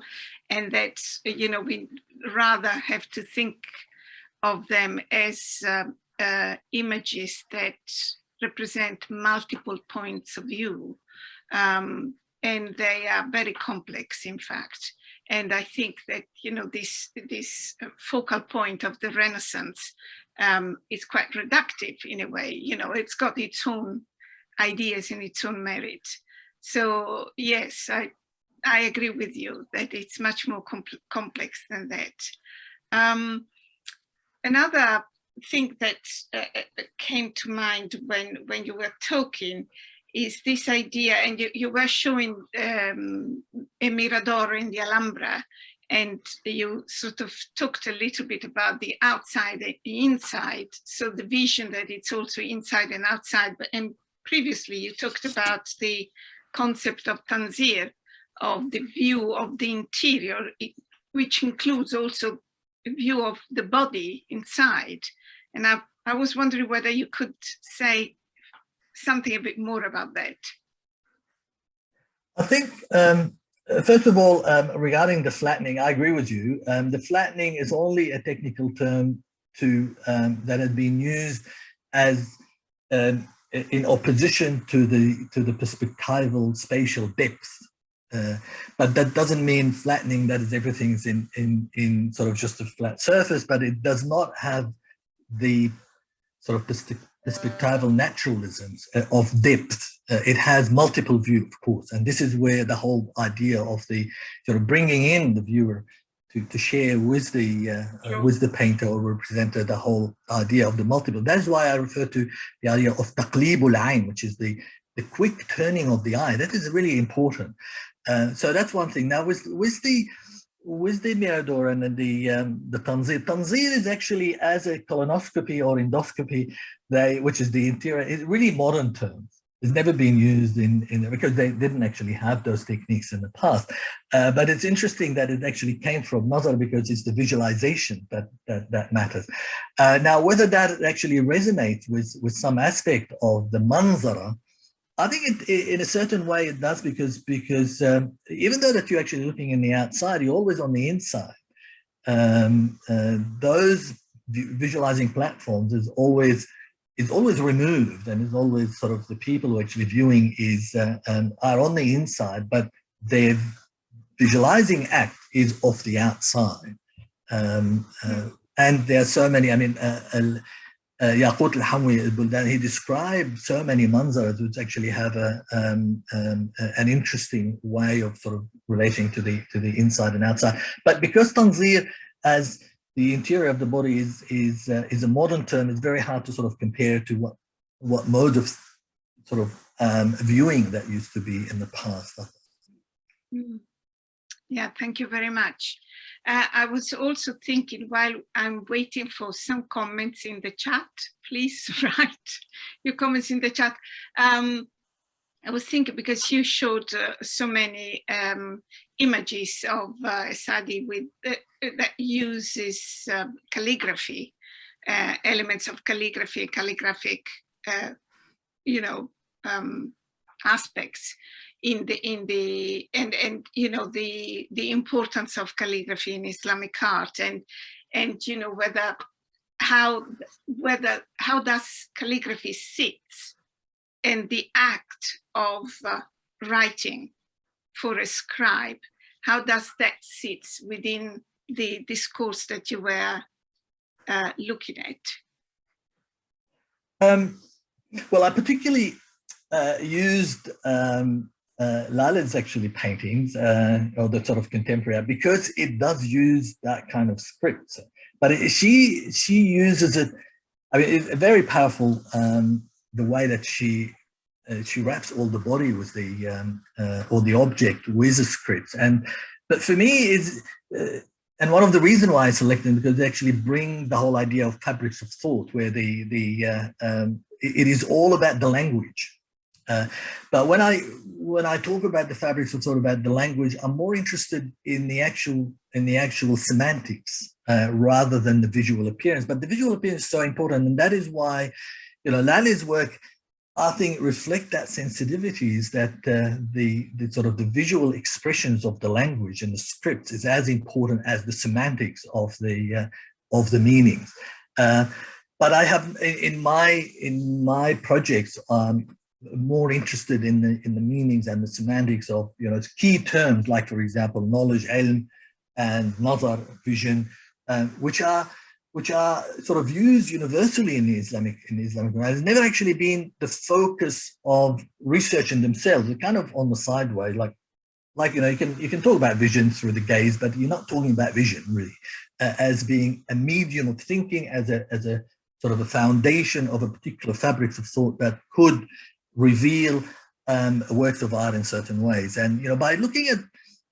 And that, you know, we rather have to think of them as uh, uh, images that represent multiple points of view. Um, and they are very complex, in fact. And I think that, you know, this, this focal point of the Renaissance um, is quite reductive in a way, you know, it's got its own ideas and its own merit. So yes, I, I agree with you that it's much more complex than that. Um, another thing that uh, uh, came to mind when when you were talking is this idea, and you, you were showing um, a Mirador in the Alhambra, and you sort of talked a little bit about the outside and the inside, so the vision that it's also inside and outside, but and previously you talked about the concept of tanzir, of the view of the interior, which includes also view of the body inside. And I, I was wondering whether you could say something a bit more about that. I think, um, first of all, um, regarding the flattening, I agree with you. Um, the flattening is only a technical term to um, that has been used as um, in opposition to the to the perspectival spatial depth. Uh, but that doesn't mean flattening that is everything's in in in sort of just a flat surface, but it does not have the sort of perspectival naturalisms uh, of depth. Uh, it has multiple view, of course, and this is where the whole idea of the sort of bringing in the viewer to, to share with the uh, uh, with the painter or representer the whole idea of the multiple. That is why I refer to the idea of taqlibul ayn, which is the the quick turning of the eye. That is really important. Uh, so that's one thing. Now with with the with the Mirador and the um, the Tanzir, Tanzir is actually as a colonoscopy or endoscopy, they which is the interior, is really modern terms. It's never been used in, in because they didn't actually have those techniques in the past. Uh, but it's interesting that it actually came from Nazar because it's the visualization that that, that matters. Uh, now, whether that actually resonates with, with some aspect of the manzara, I think it, in a certain way it does because because um, even though that you're actually looking in the outside, you're always on the inside. Um, uh, those visualizing platforms is always is always removed and is always sort of the people who are actually viewing is uh, um, are on the inside, but their visualizing act is off the outside. Um, uh, and there are so many, I mean, uh, Yaqut al-Hamwi he described so many manzaras which actually have a, um, um, an interesting way of sort of relating to the to the inside and outside. But because Tanzir as the interior of the body is is uh, is a modern term. It's very hard to sort of compare to what what mode of sort of um, viewing that used to be in the past. Mm. Yeah, thank you very much. Uh, I was also thinking while I'm waiting for some comments in the chat, please [LAUGHS] write your comments in the chat. Um, I was thinking because you showed uh, so many um, images of uh, Sadi with uh, that uses um, calligraphy, uh, elements of calligraphy, calligraphic, uh, you know, um, aspects in the in the and and you know the the importance of calligraphy in Islamic art and and you know whether how whether how does calligraphy sit and the act of uh, writing for a scribe how does that sit within the discourse that you were uh, looking at? Um, well, I particularly uh, used um, uh, Lalla's actually paintings uh, or the sort of contemporary because it does use that kind of script. But it, she she uses it. I mean, it's very powerful. Um, the way that she uh, she wraps all the body with the um, uh, or the object with the script, and but for me, is uh, and one of the reasons why I selected them because they actually bring the whole idea of fabrics of thought, where the the uh, um, it, it is all about the language. Uh, but when I when I talk about the fabrics of thought about the language, I'm more interested in the actual in the actual semantics uh, rather than the visual appearance. But the visual appearance is so important, and that is why you know Lalla's work I think reflect that sensitivities that uh, the, the sort of the visual expressions of the language and the scripts is as important as the semantics of the uh, of the meanings. Uh, but I have in my in my projects I'm more interested in the in the meanings and the semantics of you know key terms like for example knowledge, ilm, and nazar vision, uh, which are which are sort of used universally in the Islamic in the Islamic world, has never actually been the focus of research in themselves. They're kind of on the sideways, like like you know you can you can talk about vision through the gaze, but you're not talking about vision really uh, as being a medium of thinking, as a as a sort of a foundation of a particular fabrics of thought that could reveal um, works of art in certain ways. And you know by looking at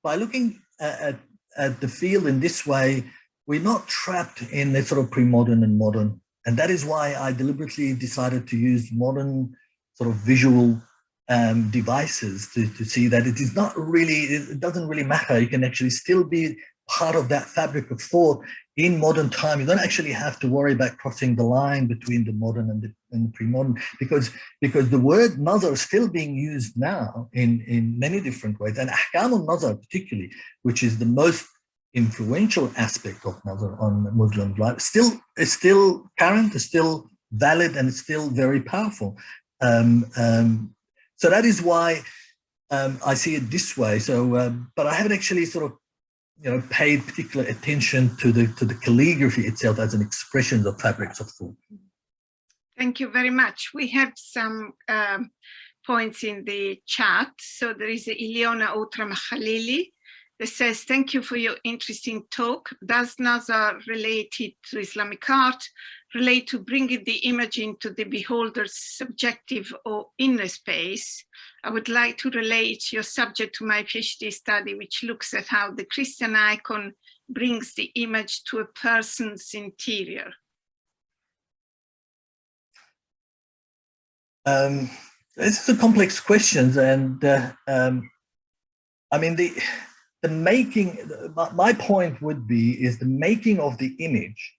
by looking at, at, the field in this way, we're not trapped in the sort of pre-modern and modern. And that is why I deliberately decided to use modern sort of visual um, devices to, to see that it is not really, it doesn't really matter. You can actually still be part of that fabric of thought in modern time. You don't actually have to worry about crossing the line between the modern and the, and the pre-modern because, because the word nazar is still being used now in, in many different ways. And ahkam al-nazar particularly, which is the most influential aspect of nazar on Muslim life, still is still current, is still valid, and it's still very powerful. Um, um, so that is why um, I see it this way. So, um, but I haven't actually sort of, you know, paid particular attention to the to the calligraphy itself as an expression of fabrics of thought. Thank you very much. We have some um, points in the chat. So there is Iliona Outra Khalili that says, thank you for your interesting talk. Does Nazar related to Islamic art relate to bringing the image into the beholder's subjective or inner space. I would like to relate your subject to my PhD study, which looks at how the Christian icon brings the image to a person's interior. Um, this is a complex question, and uh, um, I mean the the making. My point would be is the making of the image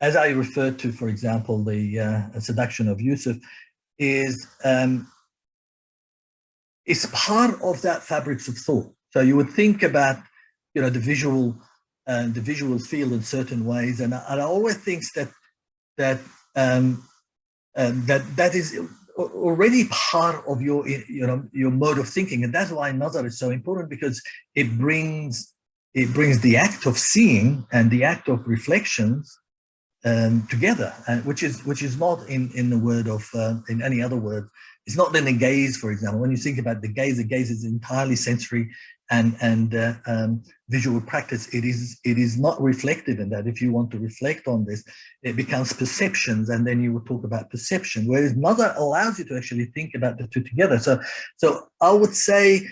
as I referred to, for example, the uh, seduction of Yusuf, is um, is part of that fabrics of thought. So you would think about, you know, the visual and uh, the visual field in certain ways, and, and I always think that that um, uh, that that is already part of your you know your mode of thinking, and that's why nazar is so important because it brings it brings the act of seeing and the act of reflections um, together, uh, which is which is not in in the word of uh, in any other word. It's not then the gaze, for example. When you think about the gaze, the gaze is entirely sensory and and uh, um, visual practice. It is it is not reflective in that. If you want to reflect on this, it becomes perceptions, and then you will talk about perception. Whereas nazar allows you to actually think about the two together. So so I would say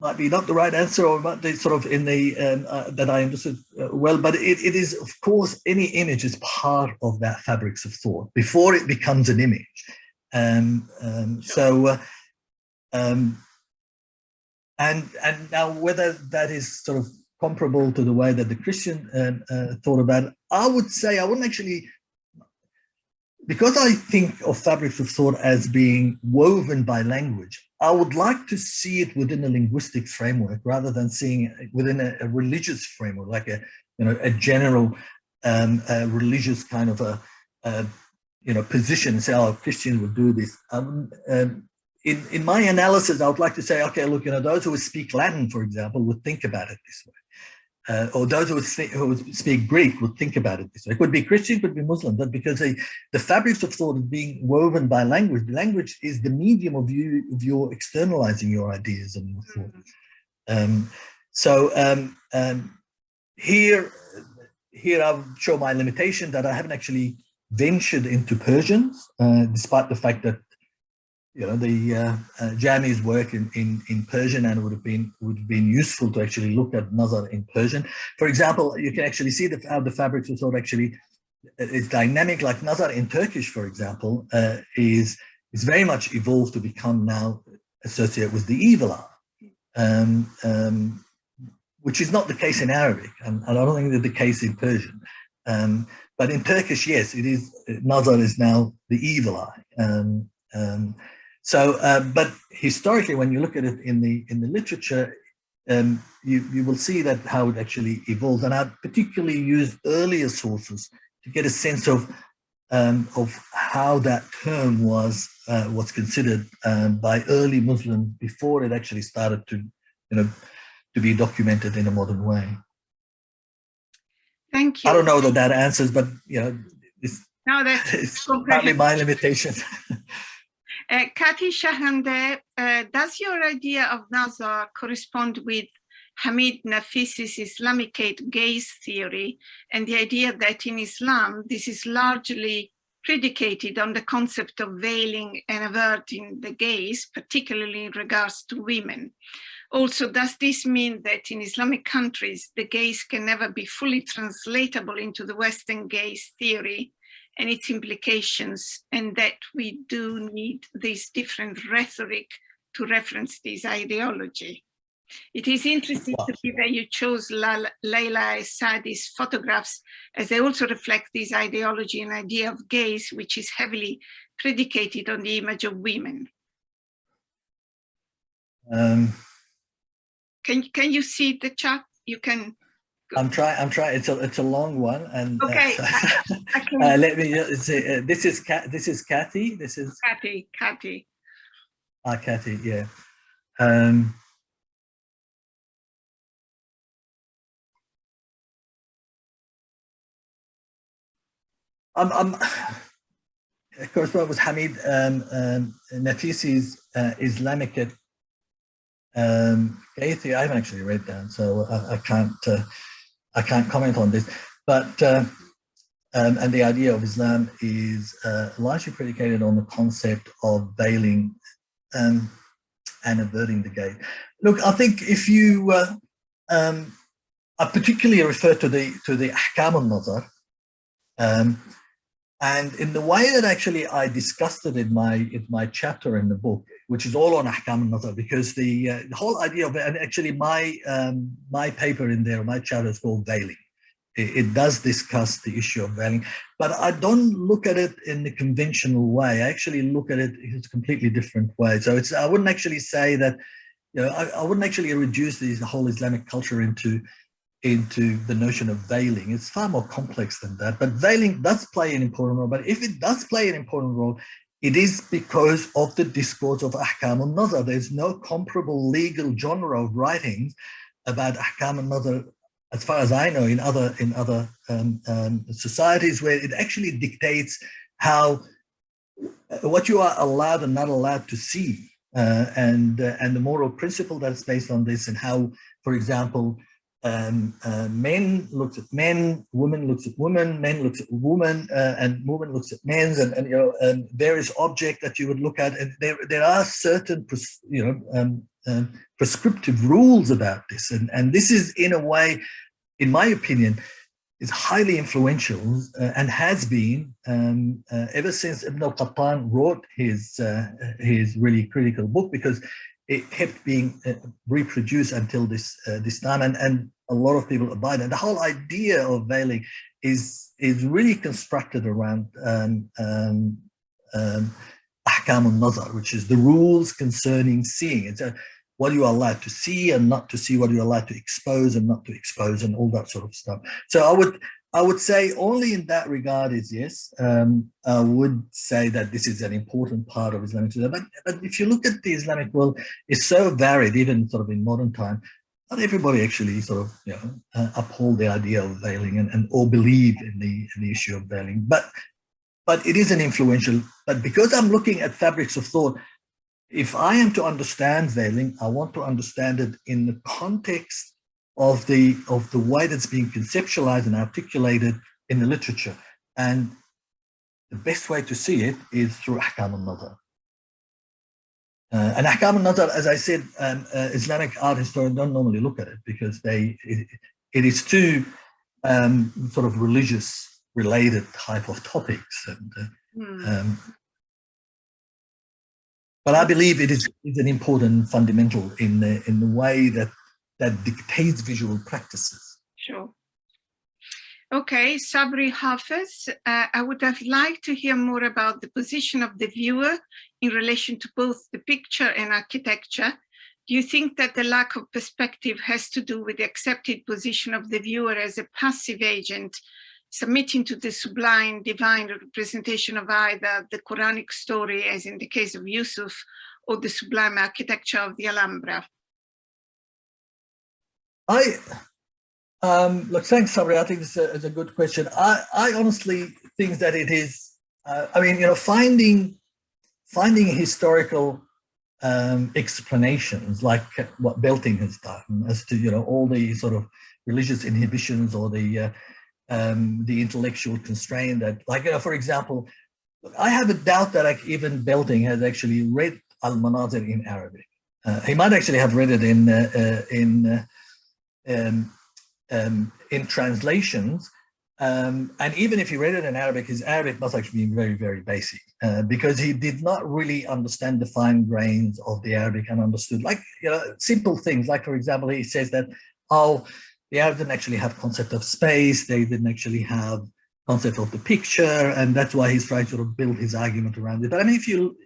might be not the right answer or not the sort of in the um, uh, that I understood uh, well, but it, it is of course any image is part of that fabrics of thought before it becomes an image. Um, um, so, uh, um, and and now whether that is sort of comparable to the way that the Christian um, uh, thought about it, I would say I wouldn't actually because I think of fabrics of thought as being woven by language, I would like to see it within a linguistic framework rather than seeing it within a, a religious framework, like a you know a general um, a religious kind of a, a, you know position. Say, oh, Christians would do this. Um, um, in in my analysis, I would like to say, okay, look, you know, those who would speak Latin, for example, would think about it this way uh, or those who would, speak, who would, speak, Greek would think about it this way. It could be Christian, it could be Muslim, but because they, the fabrics of thought is being woven by language, the language is the medium of you of your externalizing your ideas and your thought. Mm-hmm. Um, so um, um, here, here I'll show my limitation that I haven't actually ventured into Persian, uh, despite the fact that you know, the uh, uh, Jami's work in, in, in Persian and would have been would have been useful to actually look at Nazar in Persian. For example, you can actually see the, how the fabrics of actually uh, is dynamic, like Nazar in Turkish, for example, uh, is is very much evolved to become now associated with the evil eye, um, um, which is not the case in Arabic, and, I don't think that's the case in Persian. Um, but in Turkish, yes, it is. Nazar is now the evil eye. Um, um, so, uh, but historically, when you look at it in the in the literature, um, you you will see that how it actually evolved. And I particularly used earlier sources to get a sense of um, of how that term was uh, was considered um, by early Muslims before it actually started to you know to be documented in a modern way. Thank you. I don't know that that answers, but you know, it's, no, that's [LAUGHS] it's partly my limitation. [LAUGHS] Uh, Kati Shahande, uh, does your idea of Nazar correspond with Hamid Naficy's Islamicate gaze theory and the idea that in Islam, this is largely predicated on the concept of veiling and averting the gaze, particularly in regards to women. Also, does this mean that in Islamic countries, the gaze can never be fully translatable into the Western gaze theory and its implications, and that we do need this different rhetoric to reference this ideology. It is interesting wow. to me that you chose La Lalla Essaydi's photographs as they also reflect this ideology and idea of gaze, which is heavily predicated on the image of women. Um, can, can you see the chat? You can I'm trying. I'm trying. It's a it's a long one, and okay. Uh, [LAUGHS] uh, let me say uh, this is Kat. This is Kathy. This is Kathy. Kathy. Ah, Kathy. Yeah. Um, I'm. I'm [SIGHS] of course, what was Hamid um, um, Naficy's uh, Islamic um. I haven't actually read that, so I, I can't. Uh, I can't comment on this, but uh, um, and the idea of Islam is uh, largely predicated on the concept of veiling um, and averting the gate. Look, I think if you, uh, um, I particularly refer to the to the ahkam al-nazar, um, and in the way that actually I discussed it in my in my chapter in the book, which is all on ahkam al-nazar, because the, uh, the whole idea of it, and actually my um, my paper in there, my chapter is called veiling. It, it, does discuss the issue of veiling, but I don't look at it in the conventional way. I actually look at it in a completely different way. So it's I wouldn't actually say that, you know, I, I wouldn't actually reduce the whole Islamic culture into into the notion of veiling. It's far more complex than that, but veiling does play an important role. But if it does play an important role, it is because of the discourse of Ahkam al-Nazar. There's no comparable legal genre of writings about Ahkam al-Nazar, as far as I know, in other in other um, um, societies where it actually dictates how what you are allowed and not allowed to see, uh, and uh, and the moral principle that's based on this, and how, for example, um, uh, men looks at men, women looks at women, men looks at women, uh, and women looks at men's, and, and you know, and various object that you would look at, and there there are certain you know um, um, prescriptive rules about this, and and this is in a way, in my opinion, is highly influential uh, and has been um, uh, ever since Ibn al-Qattan wrote his uh, his really critical book because it kept being uh, reproduced until this uh, this time and and a lot of people abide and the whole idea of veiling is is really constructed around um, um, um, al-nazar which is the rules concerning seeing. It's a, what you are allowed to see and not to see what you're allowed to expose and not to expose and all that sort of stuff. So i would I would say only in that regard is yes. Um, I would say that this is an important part of Islamic study. But, but if you look at the Islamic world, it's so varied, even sort of in modern time. Not everybody actually sort of you know uh, uphold the idea of veiling and, and or believe in the in the issue of veiling. But but it is an influential. But because I'm looking at fabrics of thought, if I am to understand veiling, I want to understand it in the context of the of the way that's being conceptualized and articulated in the literature. And the best way to see it is through Ahkam al-Nazar. Uh, and Ahkam al-Nazar, as I said, um, uh, Islamic art historians don't normally look at it because they it, it is too um, sort of religious related type of topics. And, uh, hmm. um, but I believe it is, is an important fundamental in the, in the way that that dictates visual practices. Sure. Okay, Sabri Hafez, uh, I would have liked to hear more about the position of the viewer in relation to both the picture and architecture. Do you think that the lack of perspective has to do with the accepted position of the viewer as a passive agent, submitting to the sublime divine representation of either the Quranic story, as in the case of Yusuf, or the sublime architecture of the Alhambra? I um, look, thanks, Sabri. I think this is a, a, good question. I, I honestly think that it is. Uh, I mean, you know, finding finding historical um, explanations like what Belting has done as to you know all the sort of religious inhibitions or the uh, um, the intellectual constraint that, like you know, for example, I have a doubt that like, even Belting has actually read Al Manazir in Arabic. Uh, he might actually have read it in uh, uh, in uh, um, um, in translations, Um, and even if he read it in Arabic, his Arabic must actually be very, very basic uh, because he did not really understand the fine grains of the Arabic and understood like you know, simple things. Like, for example, he says that, oh, the Arabs didn't actually have concept of space. They didn't actually have concept of the picture. And that's why he's trying to build his argument around it. But I mean, if you,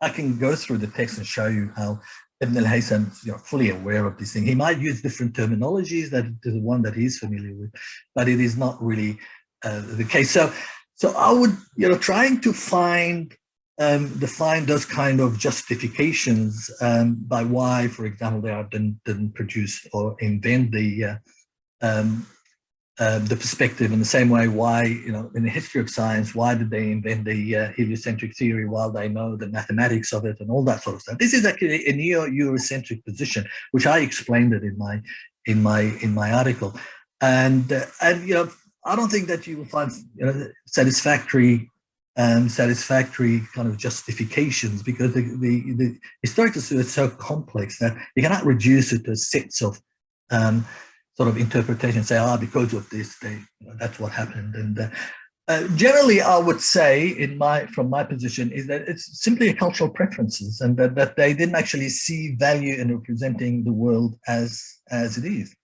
I can go through the text and show you how Ibn al-Haytham you know, fully aware of this thing. He might use different terminologies that the one that he's familiar with, but it is not really uh, the case. So, so I would, you know, trying to find, um, define those kind of justifications um, by why, for example, they are didn't, didn't produce or invent the uh, um, um, the perspective in the same way why, you know, in the history of science, why did they invent the uh, heliocentric theory while they know the mathematics of it and all that sort of stuff. This is actually a neo-Eurocentric position, which I explained it in my in my in my article. And uh, and you know, I don't think that you will find you know satisfactory um, satisfactory kind of justifications because the, the, the historical is so complex that you cannot reduce it to sets of um, sort of interpretation, say, ah, because of this, they, you know, that's what happened. And uh, uh, generally, I would say, in my from my position, is that it's simply a cultural preferences, and that, that they didn't actually see value in representing the world as as it is,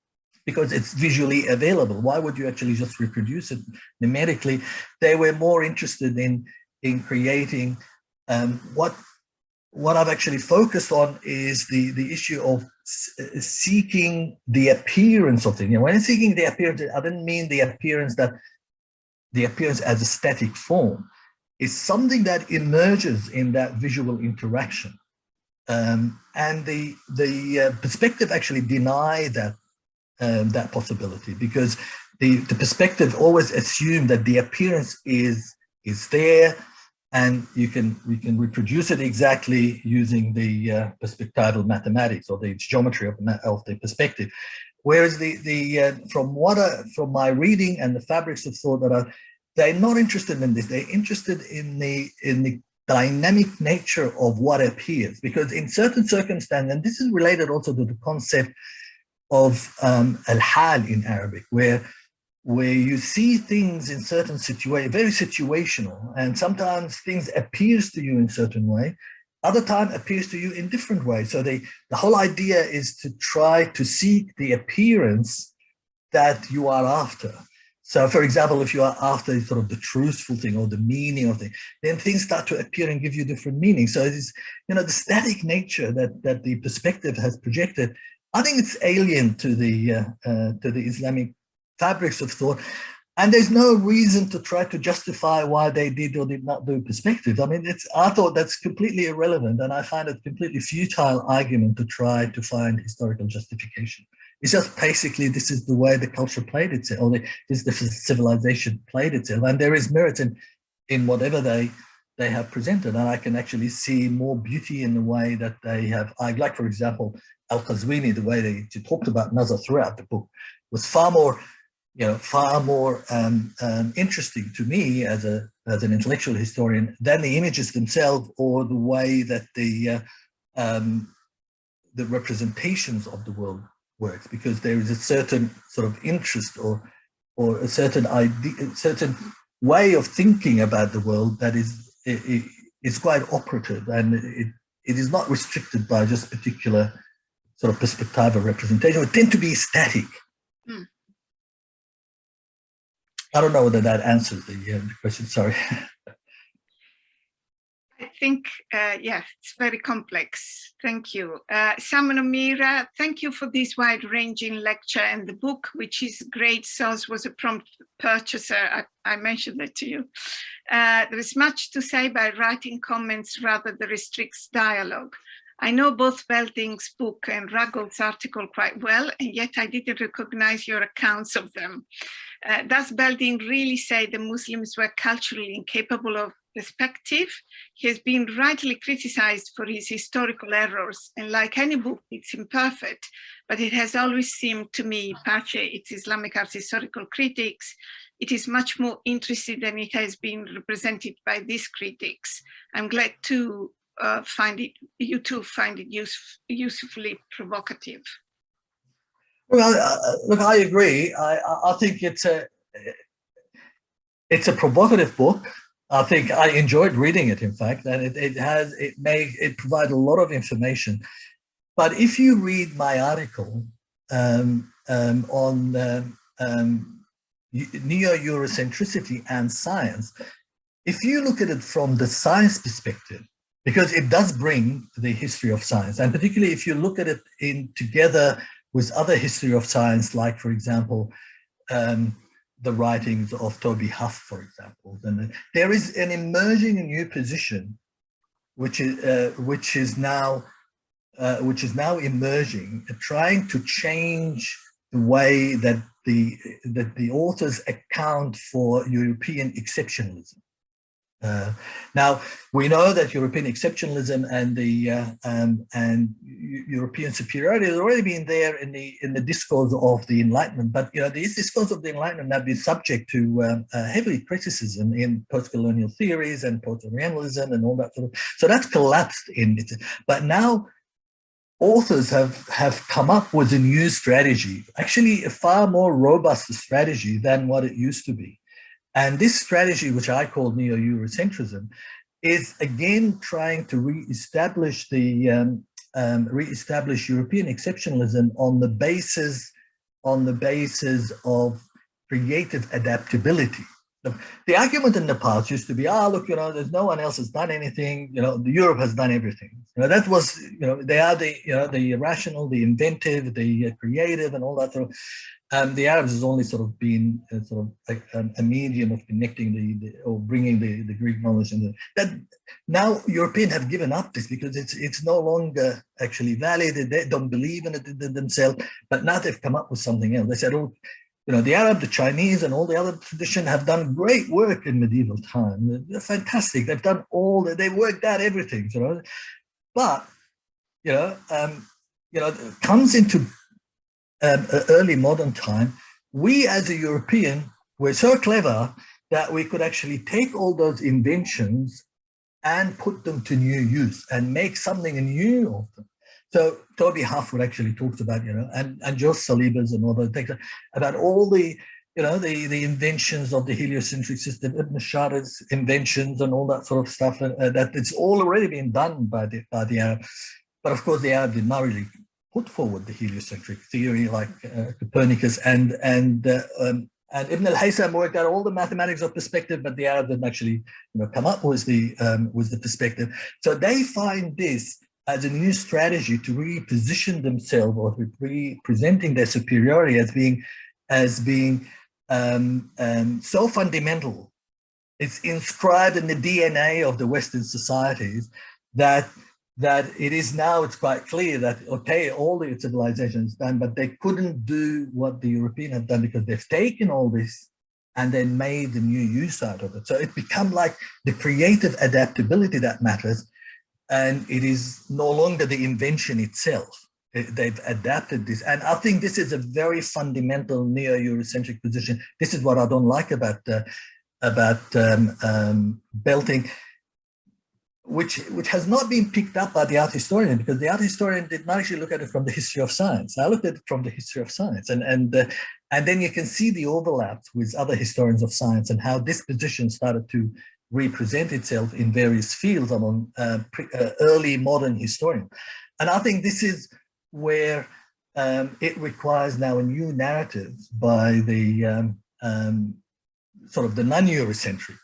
because it's visually available. Why would you actually just reproduce it numerically? They were more interested in in creating um, what what I've actually focused on is the the issue of seeking the appearance of things. You know, when I'm seeking the appearance, I didn't mean the appearance that the appearance as a static form. It's something that emerges in that visual interaction. Um, and the the uh, perspective actually deny that um, that possibility because the the perspective always assumed that the appearance is is there and you can we can reproduce it exactly using the uh, perspectival mathematics or the geometry of, of the perspective. Whereas the the uh, from what I, from my reading and the fabrics of thought that are they're not interested in this. They're interested in the in the dynamic nature of what appears. Because in certain circumstances and this is related also to the concept of um, al-hal in Arabic where where you see things in certain situations, very situational, and sometimes things appears to you in certain way, other time appears to you in different ways. So they, the whole idea is to try to seek the appearance that you are after. So for example, if you are after sort of the truthful thing or the meaning of thing, then things start to appear and give you different meanings. So it is, you know, the static nature that, that the perspective has projected, I think it's alien to the, uh, uh, to the Islamic fabrics of thought. And there's no reason to try to justify why they did or did not do perspective. I mean, it's I thought that's completely irrelevant, and I find it completely futile argument to try to find historical justification. It's just basically this is the way the culture played itself, or the, the civilization played itself, and there is merit in in whatever they they have presented, and I can actually see more beauty in the way that they have. I like, for example, Al Qazwini, the way they, they talked about Nazar throughout the book was far more you know, far more um, um, interesting to me as a as an intellectual historian than the images themselves or the way that the uh, um, the representations of the world works, because there is a certain sort of interest or or a certain idea, a certain way of thinking about the world that is it, it's quite operative and it it is not restricted by just particular sort of perspective or representation. It tend to be static. Mm. I don't know whether that answers the, uh, the question, sorry. I think, uh, yeah, it's very complex. Thank you. Uh, Simon O'Meara, thank you for this wide-ranging lecture and the book, which is great. SOAS was a prompt purchaser. I, I mentioned that to you. Uh, there is much to say by writing comments rather than restricts dialogue. I know both Belting's book and Ruggles' article quite well, and yet I didn't recognize your accounts of them. Uh, does Belding really say the Muslims were culturally incapable of perspective? He has been rightly criticized for his historical errors, and like any book, it's imperfect, but it has always seemed to me, Pace, its Islamic art historical critics, it is much more interested than it has been represented by these critics. I'm glad to uh, find it, you too find it use, usefully provocative. Well, uh, look, I agree. I, I think it's a, it's a provocative book. I think I enjoyed reading it, in fact, and it, it has, it may, it provides a lot of information. But if you read my article um, um, on um, um neo-Eurocentricity and science, if you look at it from the science perspective, because it does bring the history of science, and particularly if you look at it in together with other history of science, like, for example, um, the writings of Toby Huff, for example, then there is an emerging new position, which is uh, which is now uh, which is now emerging, uh, trying to change the way that the that the authors account for European exceptionalism. Uh, now we know that European exceptionalism and the uh, um, and European superiority has already been there in the in the discourse of the Enlightenment, but you know this discourse of the Enlightenment have been subject to um, uh, heavy criticism in post-colonial theories and post-colonialism and all that sort of. So that's collapsed in it. But now authors have have come up with a new strategy, actually a far more robust strategy than what it used to be. And this strategy, which I call neo-Eurocentrism, is again trying to re-establish the um, um, re-establish European exceptionalism on the basis on the basis of creative adaptability. The, argument in the past used to be, ah, look, you know, there's no one else has done anything. You know, Europe has done everything. You know, that was, you know, they are the, you know, the rational, the inventive, the creative, and all that sort of. Um, the Arabs has only sort of been a, sort of um, a medium of connecting the, the, or bringing the, the Greek knowledge and that now Europeans have given up this because it's it's no longer actually valid. They don't believe in it themselves, but now they've come up with something else. They said, oh, you know, the Arab, the Chinese, and all the other tradition have done great work in medieval time. They're fantastic. They've done all that. They worked out everything. You know, but you know, um, you know, comes into um, early modern time, we as a European were so clever that we could actually take all those inventions and put them to new use and make something new of them. So Toby Huff actually talks about, you know, and, and George Saliba's and all those things about all the, you know, the, the inventions of the heliocentric system, Ibn Shatir's inventions and all that sort of stuff, and uh, that it's all already been done by the, by the Arab. But of course, the Arab did not really put forward the heliocentric theory like uh, Copernicus and and uh, um, and Ibn al-Haytham worked out all the mathematics of perspective, but the Arab didn't actually you know come up with the um, with the perspective. So they find this as a new strategy to reposition themselves or to representing their superiority as being as being um, um, so fundamental. It's inscribed in the DNA of the Western societies that that it is now, it's quite clear that, okay, all the civilizations done, but they couldn't do what the European have done because they've taken all this and then made the new use out of it. So it become like the creative adaptability that matters. And it is no longer the invention itself. They've adapted this. And I think this is a very fundamental neo-Eurocentric position. This is what I don't like about uh, about um, um, Belting which which has not been picked up by the art historian because the art historian did not actually look at it from the history of science. I looked at it from the history of science, and and uh, and then you can see the overlaps with other historians of science and how this position started to represent itself in various fields among uh, uh, early modern historians. And I think this is where um, it requires now a new narrative by the um, um, sort of the non-Eurocentric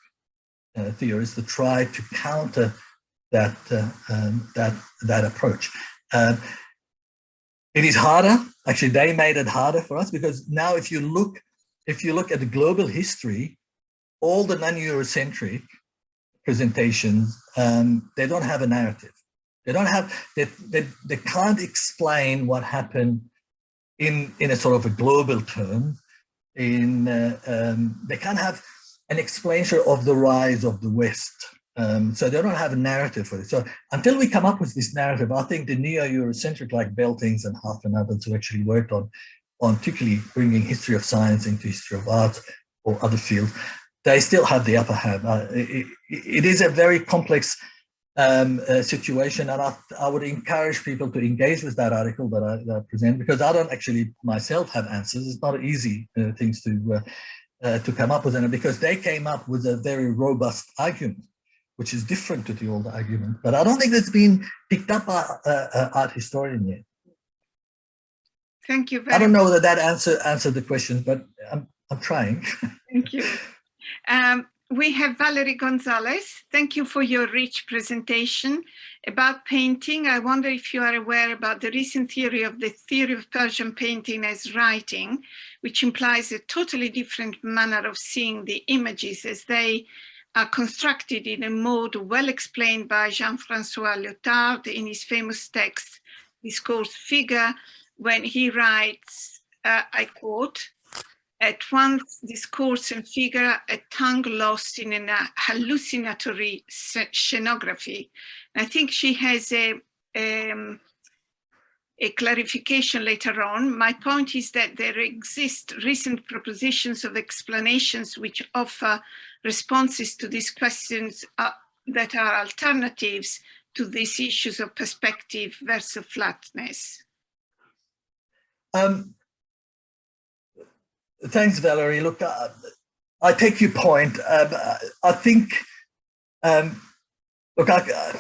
uh, theorists to try to counter that uh, um, that that approach. Um, it is harder. Actually, they made it harder for us because now, if you look, if you look at the global history, all the non-Eurocentric presentations, um, they don't have a narrative. They don't have. They, they they can't explain what happened in in a sort of a global term. In uh, um, they can't have an explanation of the rise of the West um, so they don't have a narrative for it. So until we come up with this narrative, I think the neo-Eurocentric like Beltings and Huff and others who actually worked on, on particularly bringing history of science into history of art or other fields, they still have the upper hand. Uh, it, it is a very complex um, uh, situation and I, I, would encourage people to engage with that article that I, that I, present because I don't actually myself have answers. It's not easy uh, things to uh, uh, to come up with it because they came up with a very robust argument, which is different to the old argument. But I don't think that's been picked up by uh, art historian yet. Thank you very I don't know whether that answer answered the question, but I'm, I'm trying. [LAUGHS] Thank you. Um, we have Valerie Gonzalez. Thank you for your rich presentation about painting. I wonder if you are aware about the recent theory of the theory of Persian painting as writing, which implies a totally different manner of seeing the images as they are constructed in a mode well explained by Jean-Francois Lyotard in his famous text, Discourse Figure, when he writes, uh, I quote, at once discourse and figure a tongue lost in an hallucinatory scenography. I think she has a, um, a clarification later on. My point is that there exist recent propositions of explanations which offer responses to these questions uh, that are alternatives to these issues of perspective versus flatness. Um, thanks, Valerie. Look, uh, I take your point. Um, I think, um, look, I,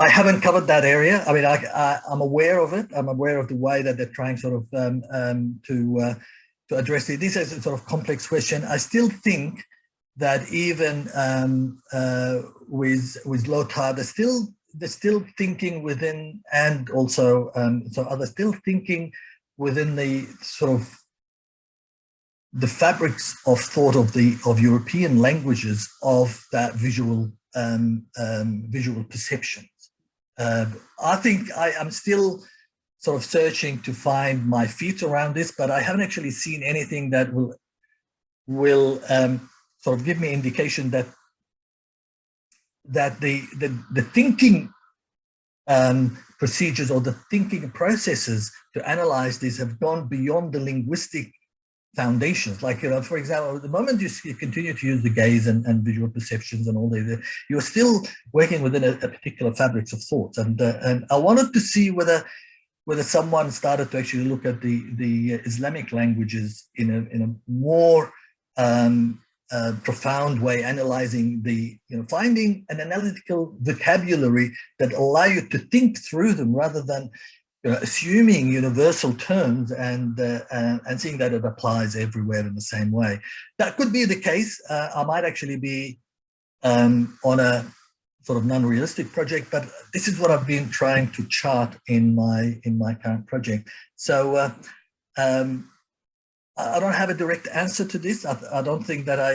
I haven't covered that area. I mean, I, am aware of it. I'm aware of the way that they're trying sort of um, um, to uh, to address it. This is a sort of complex question. I still think that even um, uh, with with Lyotard, they're still they're still thinking within, and also um, so others still thinking within the sort of the fabrics of thought of the of European languages of that visual um, um, visual perceptions. Uh, I think I am still sort of searching to find my feet around this, but I haven't actually seen anything that will will um, sort of give me indication that that the the, the thinking um, procedures or the thinking processes to analyze this have gone beyond the linguistic foundations. Like, you know, for example, the moment you, continue to use the gaze and, and visual perceptions and all that, you're still working within a, a particular fabrics of thoughts. And, uh, and I wanted to see whether whether someone started to actually look at the, the Islamic languages in a, in a more um, uh, profound way, analyzing the, you know, finding an analytical vocabulary that allow you to think through them rather than you know, assuming universal terms and, uh, and, and seeing that it applies everywhere in the same way. That could be the case. Uh, I might actually be um, on a sort of non-realistic project, but this is what I've been trying to chart in my in my current project. So uh, um, I don't have a direct answer to this. I, I don't think that I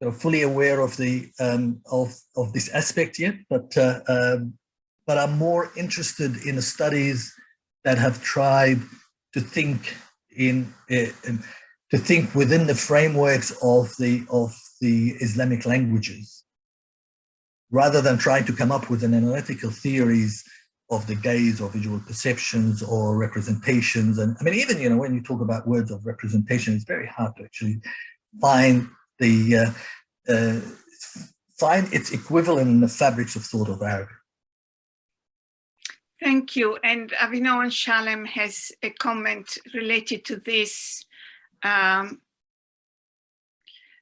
you know, fully aware of the um, of of this aspect yet, but uh, um, but I'm more interested in the studies that have tried to think in, in to think within the frameworks of the of the Islamic languages, rather than trying to come up with an analytical theories of the gaze or visual perceptions or representations. And I mean, even, you know, when you talk about words of representation, it's very hard to actually find the, uh, uh, find its equivalent in the fabrics of thought of Arabic. Thank you. And Avinoam Shalem has a comment related to this. Um,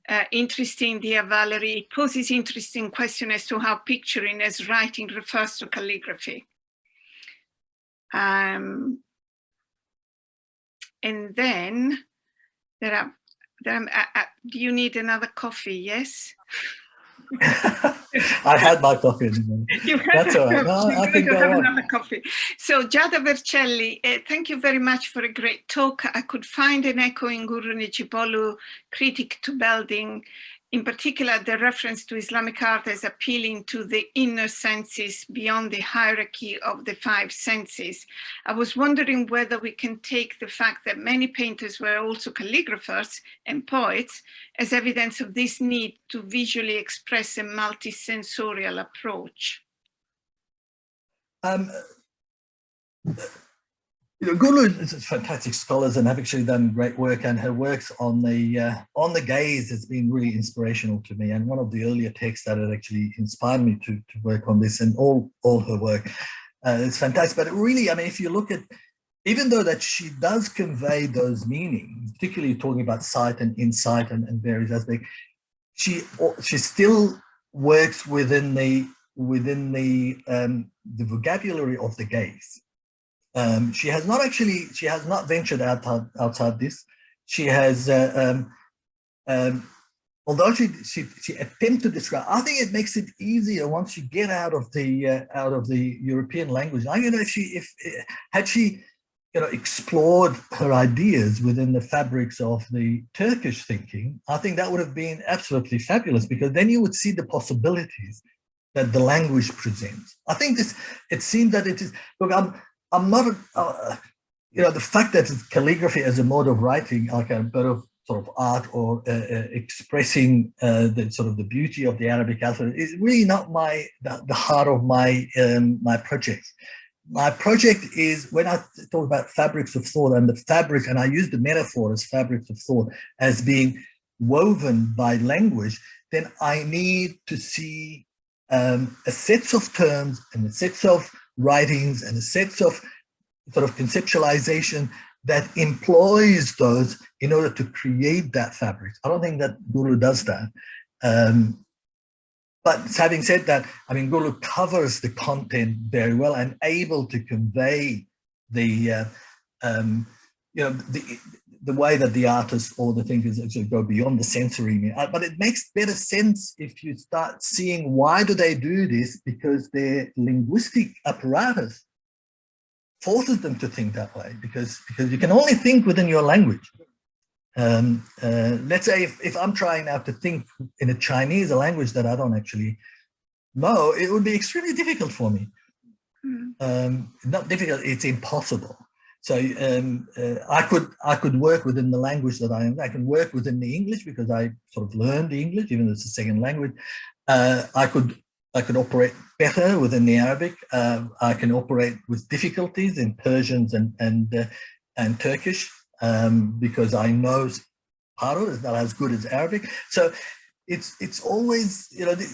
uh, interesting, dear Valerie. It poses interesting question as to how picturing as writing refers to calligraphy. Um, and then there are, there are uh, uh, do you need another coffee? Yes. [LAUGHS] I had my coffee in the morning. [LAUGHS] You That's all right. [LAUGHS] No, I can go have on. another coffee. So Giada Vercelli, uh, thank you very much for a great talk. I could find an echo in Gülru Necipoğlu, critic to Belting, in particular, the reference to Islamic art as appealing to the inner senses beyond the hierarchy of the five senses. I was wondering whether we can take the fact that many painters were also calligraphers and poets as evidence of this need to visually express a multisensorial approach. Um, you know, Gülru is fantastic scholars and have actually done great work and her works on the uh, on the gaze has been really inspirational to me and one of the earlier texts that had actually inspired me to, to work on this and all all her work uh, fantastic but really I mean if you look at even though that she does convey those meanings particularly talking about sight and insight and, and various aspects, she she still works within the within the um, the vocabulary of the gaze. Um, she has not actually she has not ventured outside outside this. She has uh, um, um, although she, she she attempts to describe. I think it makes it easier once you get out of the uh, out of the European language. I don't know if she if had she you know, explored her ideas within the fabrics of the Turkish thinking, I think that would have been absolutely fabulous because then you would see the possibilities that the language presents. I think this, it seems that it is, look, I'm, I'm not, uh, you know, the fact that calligraphy as a mode of writing, like a bit of sort of art or uh, uh, expressing uh, the sort of the beauty of the Arabic alphabet is really not my, the, the heart of my, um, my project. My project is when I talk about fabrics of thought and the fabric, and I use the metaphor as fabrics of thought as being woven by language, then I need to see um, a set of terms and a set of writings and a set of sort of conceptualization that employs those in order to create that fabric. I don't think that Gülru does that. Um, but having said that, I mean, Gülru covers the content very well and able to convey the, uh, um, you know, the, the way that the artist or the thinkers actually go beyond the sensory. Uh, but it makes better sense if you start seeing why do they do this? Because their linguistic apparatus forces them to think that way because, because you can only think within your language. Um, uh, let's say if, if I'm trying now to think in a Chinese, a language that I don't actually know, it would be extremely difficult for me. Mm. Um, not difficult, it's impossible. So um, uh, I could I could work within the language that I am. I can work within the English because I sort of learned English, even though it's a second language. Uh, I could I could operate better within the Arabic. Uh, I can operate with difficulties in Persians and and uh, and Turkish um, because I know Paro is not as good as Arabic. So it's it's always, you know, the,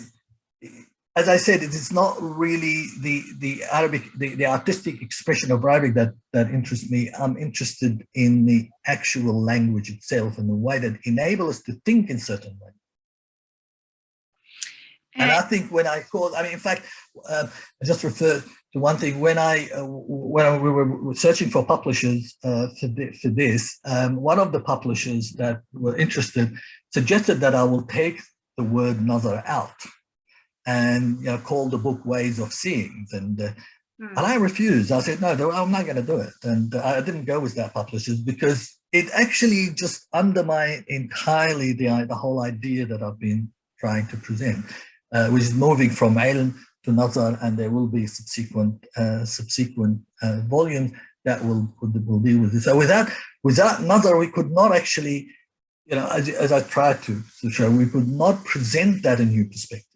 as I said, it is not really the the Arabic, the, the artistic expression of Arabic that that interests me. I'm interested in the actual language itself and the way that enables us to think in certain ways. And I think when I called, I mean, in fact, uh, I just referred to one thing when I uh, when we were searching for publishers uh, for, for this, um, one of the publishers that were interested suggested that I will take the word "nazar" out and you know, called the book "Ways of Seeing." And uh, hmm. and I refused. I said, "No, I'm not going to do it." And I didn't go with that publishers because it actually just undermined entirely the the whole idea that I've been trying to present, uh, which is moving from ilm to Nazar, and there will be subsequent uh, subsequent uh, volumes that will, will deal with this. So without without Nazar, we could not actually, you know, as, as I tried to, to show, we could not present that in new perspective.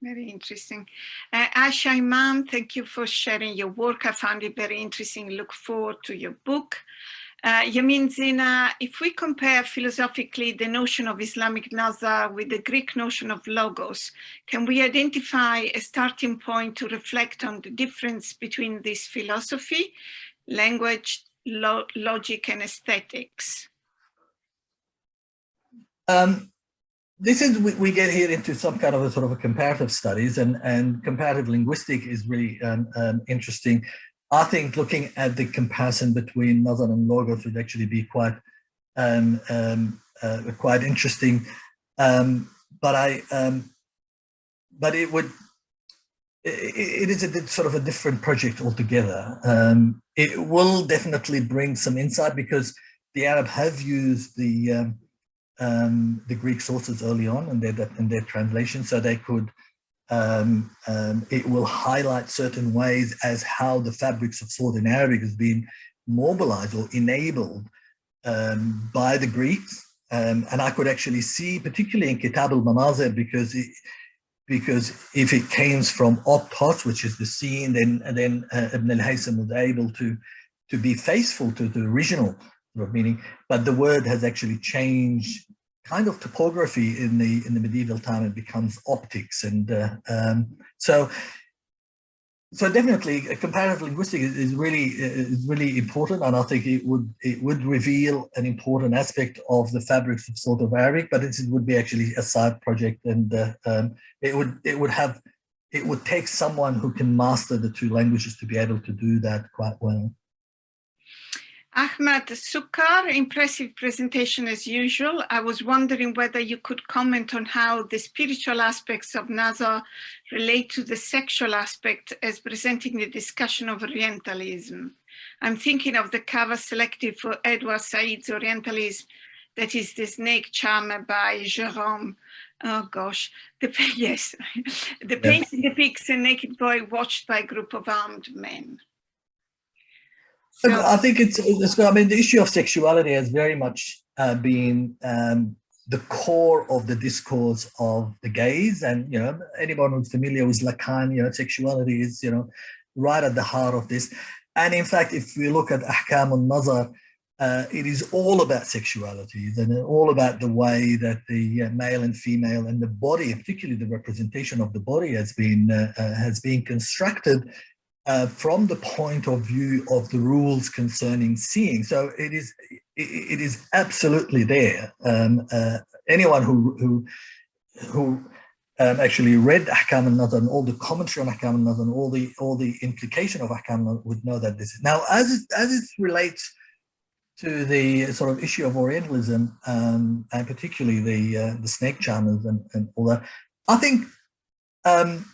Very interesting. Uh, Asha Imam, thank you for sharing your work. I found it very interesting. Look forward to your book. Uh, Yamin Zina, if we compare philosophically the notion of Islamic Nazar with the Greek notion of logos, can we identify a starting point to reflect on the difference between this philosophy, language, lo logic and aesthetics? Um, this is, we, we, get here into some kind of a sort of a comparative studies and, and comparative linguistic is really um, um, interesting I think looking at the comparison between Nazar and Logos would actually be quite um, um, uh, quite interesting. Um, but I, um, but it would, it, it is a sort of a different project altogether. Um, it will definitely bring some insight because the Arab have used the um, the Greek sources early on and their their translation, so they could um, um, it will highlight certain ways as how the fabrics of thought in Arabic has been mobilized or enabled um, by the Greeks. Um, and I could actually see, particularly in Kitab al-Manazir, because it, because if it came from Optos, which is the scene, then then uh, Ibn al-Haytham was able to to be faithful to the original meaning, but the word has actually changed kind of topography in the in the medieval time it becomes optics and uh, um, so so definitely comparative linguistics is really is really important and I think it would it would reveal an important aspect of the fabrics of sort of Arabic but it would be actually a side project and uh, um, it would it would have it would take someone who can master the two languages to be able to do that quite well. Ahmad Sukkar, impressive presentation as usual. I was wondering whether you could comment on how the spiritual aspects of Nazar relate to the sexual aspect as presenting the discussion of Orientalism. I'm thinking of the cover selected for Edward Said's Orientalism, that is the snake charmer by Gérôme. Oh gosh, the [LAUGHS] yes, [LAUGHS] the painting depicts a naked boy watched by a group of armed men. I think it's, it's, I mean, the issue of sexuality has very much uh, been um, the core of the discourse of the gaze. And, you know, anyone who's familiar with Lacan, you know, sexuality is, you know, right at the heart of this. And in fact, if we look at Ahkam al-Nazar, uh, it is all about sexuality and all about the way that the uh, male and female and the body, particularly the representation of the body has been uh, uh has been constructed uh, from the point of view of the rules concerning seeing. So it is it is absolutely there. Um, uh, anyone who who who um, actually read Ahkam al-Nazar and all the commentary on Ahkam al-Nazar and all the all the implication of Ahkam would know that this is now as it, as it relates to the sort of issue of Orientalism um, and particularly the uh, the snake charmers and, and all that. I think um,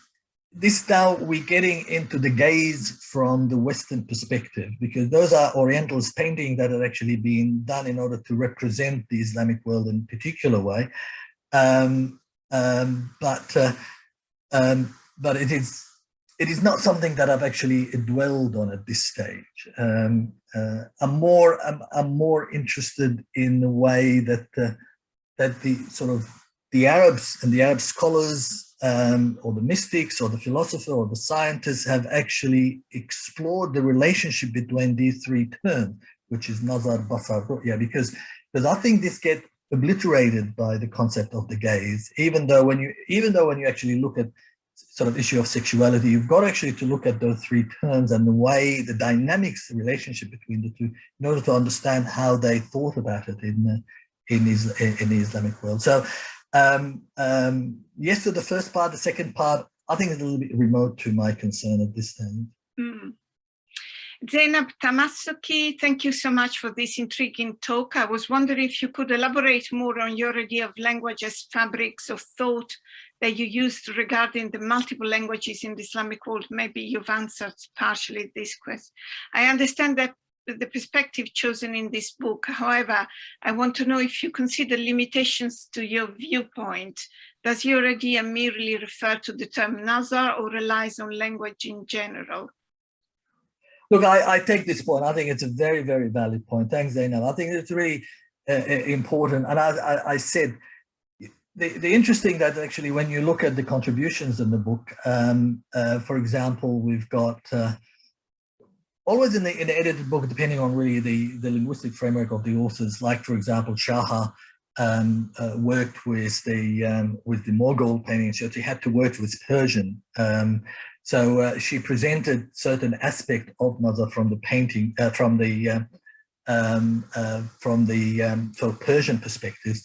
this now we're getting into the gaze from the Western perspective, because those are Orientalist painting that are actually being done in order to represent the Islamic world in a particular way. Um, um, but uh, um, but it is it is not something that I've actually dwelled on at this stage. Um, uh, I'm more I'm, I'm, more interested in the way that uh, that the sort of the Arabs and the Arab scholars um, or the mystics or the philosopher or the scientists have actually explored the relationship between these three terms, which is nazar, basar, ru'ya, because, because I think this gets obliterated by the concept of the gaze, even though when you, even though when you actually look at sort of issue of sexuality, you've got actually to look at those three terms and the way, the dynamics, the relationship between the two, in order to understand how they thought about it in, in, in the Islamic world. So um, um, yes to the first part, the second part, I think it's a little bit remote to my concern at this stage. Mm. Zainab Tamasuki, thank you so much for this intriguing talk. I was wondering if you could elaborate more on your idea of language as fabrics of thought that you used regarding the multiple languages in the Islamic world. Maybe you've answered partially this question. I understand that the perspective chosen in this book. However, I want to know if you consider limitations to your viewpoint. Does your idea merely refer to the term Nazar or relies on language in general? Look, I, I take this point. I think it's a very, very valid point. Thanks, Zainab. I think it's really uh, uh important. And as I, I, said, the, the interesting that actually when you look at the contributions in the book, um, uh, for example, we've got uh, always in the in the edited book, depending on really the the linguistic framework of the authors. Like for example, Shaha um, uh, worked with the um, with the Mughal painting, so she had to work with Persian. Um, so uh, she presented certain aspect of Nazar from the painting, uh, from the uh, um, uh, from the um, sort of Persian perspectives.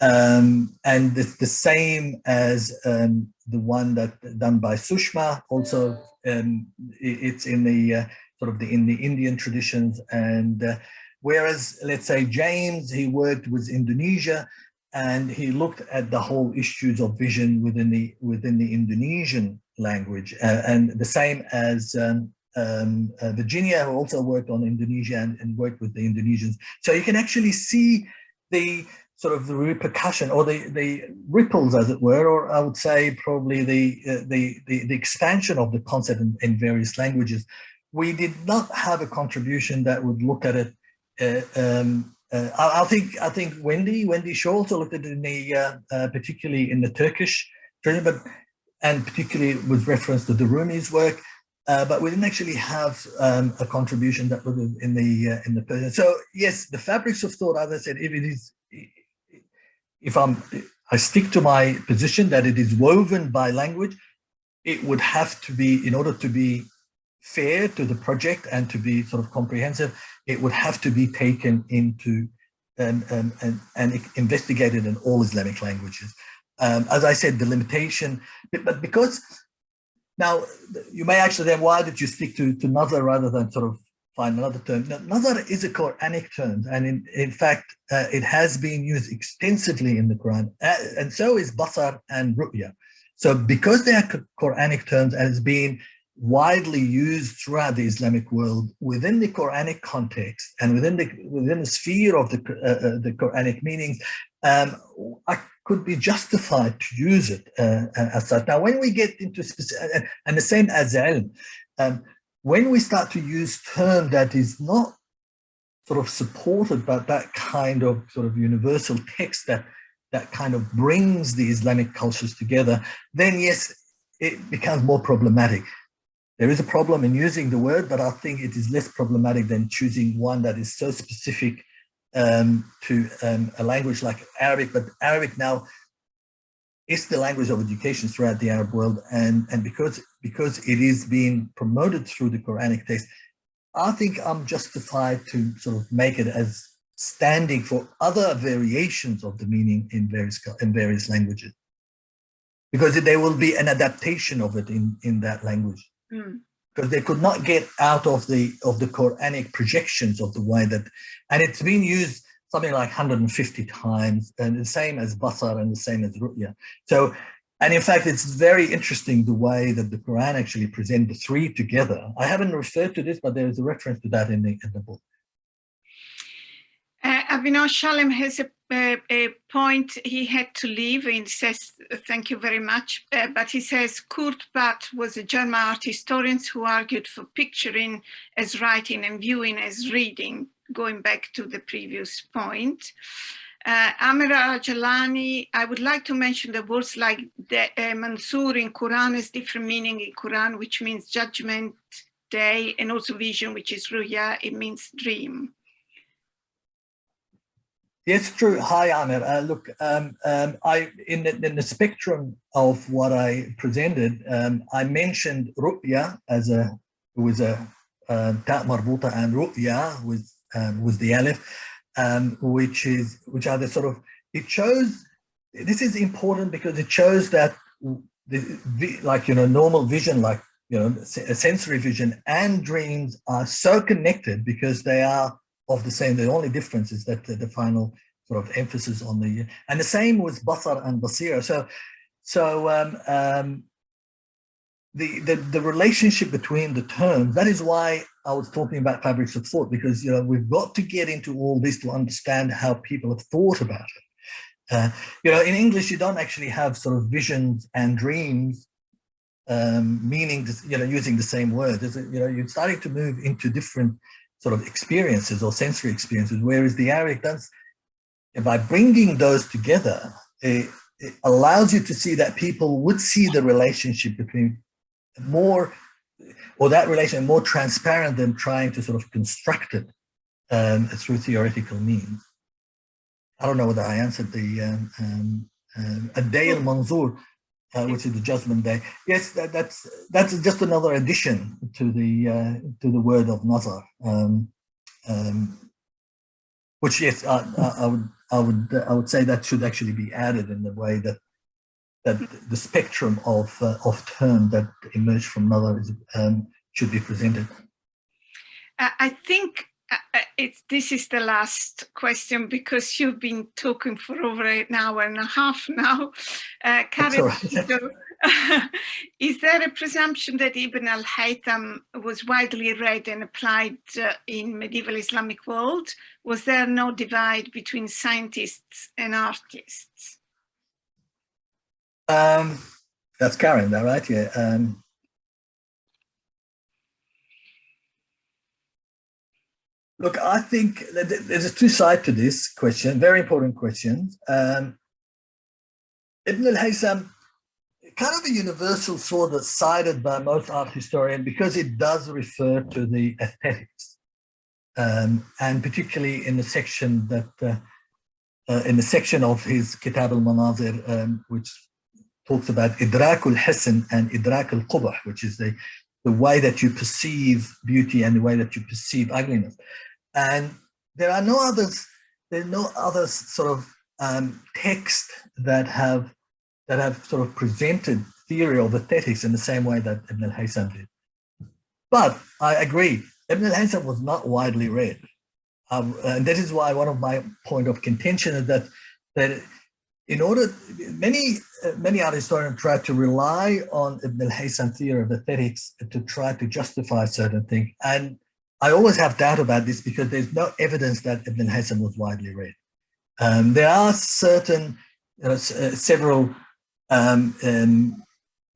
Um, and it's the same as the one that done by Sushma. Also, it's in the uh, sort of the in the Indian traditions. And uh, whereas, let's say James, he worked with Indonesia and he looked at the whole issues of vision within the within the Indonesian language. Uh, and the same as um, um, uh, Virginia, who also worked on Indonesia and, and worked with the Indonesians. So you can actually see the sort of the repercussion or the the ripples as it were or i would say probably the uh, the, the, the expansion of the concept in, in, various languages we did not have a contribution that would look at it. Uh, um, uh, I, I, think I think Wendy Wendy also looked at it in the uh, uh particularly in the Turkish tradition, but and particularly with reference to the Rumi's work. Uh, but we didn't actually have um, a contribution that was in the uh, in the Persian. So yes, the fabrics of thought, as I said, if it is, if I'm, I stick to my position that it is woven by language, it would have to be, in order to be fair to the project and to be sort of comprehensive, it would have to be taken into and, and, and, and investigated in all Islamic languages. Um, as I said, the limitation, but because now you may actually then, why did you stick to, to Nazar rather than sort of find another term? Now, Nazar is a Quranic term, and in, in fact, uh, it has been used extensively in the Quran, uh, and so is Basar and Ru'ya. So because they are Quranic terms and it's been widely used throughout the Islamic world within the Quranic context and within the within the sphere of the uh, uh, the Quranic meanings, um, I could be justified to use it uh, uh as such. Now, when we get into specific, and the same as ilm, um, when we start to use term that is not sort of supported by that kind of sort of universal text that that kind of brings the Islamic cultures together, then yes, it becomes more problematic. There is a problem in using the word, but I think it is less problematic than choosing one that is so specific um, to um, a language like Arabic, but Arabic now is the language of education throughout the Arab world. And, and because, because it is being promoted through the Quranic text, I think I'm justified to sort of make it as standing for other variations of the meaning in various, in various languages. Because there will be an adaptation of it in, in that language. Mm. Because they could not get out of the of the Quranic projections of the way that, and it's been used something like 150 times, and the same as Basar and the same as Ru'ya. So, and in fact, it's very interesting the way that the Quran actually present the three together. I haven't referred to this, but there is a reference to that in the in the book. Uh, Avinoam Shalem has a, a, a, point. He had to leave and says, thank you very much. Uh, but he says Kurt Barth was a German art historian who argued for picturing as writing and viewing as reading, going back to the previous point. Uh, Amira Jalani, I would like to mention the words like the, uh, Mansur in Quran has different meaning in Quran, which means judgment day, and also vision, which is ruya, it means dream. Yes, true. Hi, Amir. Uh, look, um, um, I in the, in the, spectrum of what I presented, um, I mentioned ru'ya as a was a uh, ta marbuta and ru'ya with um, with the alif, um, which is which are the sort of it shows. This is important because it shows that the, like you know normal vision, like you know sensory vision and dreams are so connected because they are of the same. The only difference is that the, the final sort of emphasis on the, and the same with Basar and Basira. So, so um, um, the, the, the relationship between the terms, that is why I was talking about fabrics of thought, because, you know, we've got to get into all this to understand how people have thought about it. Uh, you know, in English, you don't actually have sort of visions and dreams um, meaning, you know, using the same word. You know, you're starting to move into different sort of experiences or sensory experiences, whereas the Arabic does, by bringing those together, it, it allows you to see that people would see the relationship between more, or that relation more transparent than trying to sort of construct it um, through theoretical means. I don't know whether I answered the um, um, um a day al manzur, uh, which is the judgment day. Yes, that, that's that's just another addition to the uh, to the word of nazar, um, um, which yes, I, I, I, would I would I would say that should actually be added in the way that that the spectrum of uh, of term that emerge from nazar is um, should be presented. I think uh, uh, it's this is the last question because you've been talking for over an hour and a half now. Uh, Karen, [LAUGHS] is there a presumption that Ibn al-Haytham was widely read and applied uh, in medieval Islamic world? Was there no divide between scientists and artists? Um, that's Karen, that right? Yeah. Um, Look, I think there's a two side to this question, very important question. Um, Ibn al-Haytham, kind of a universal sword that's cited by most art historians because it does refer to the aesthetics. Um, and particularly in the section that, uh, uh, in the section of his Kitab al-Manazir, um, which talks about idrakul hisn and idrakul qubh, which is the, the way that you perceive beauty and the way that you perceive ugliness. And there are no others, there's no other sort of um, text that have that have sort of presented theory of aesthetics in the same way that Ibn al-Haytham did. But I agree, Ibn al-Haytham was not widely read. Um, and that is why one of my point of contention is that that in order, many many art historians try to rely on Ibn al-Haytham theory of aesthetics to try to justify certain things. And I always have doubt about this because there's no evidence that Ibn al-Haytham was widely read. Um, there are certain, you know, uh, several, um, um,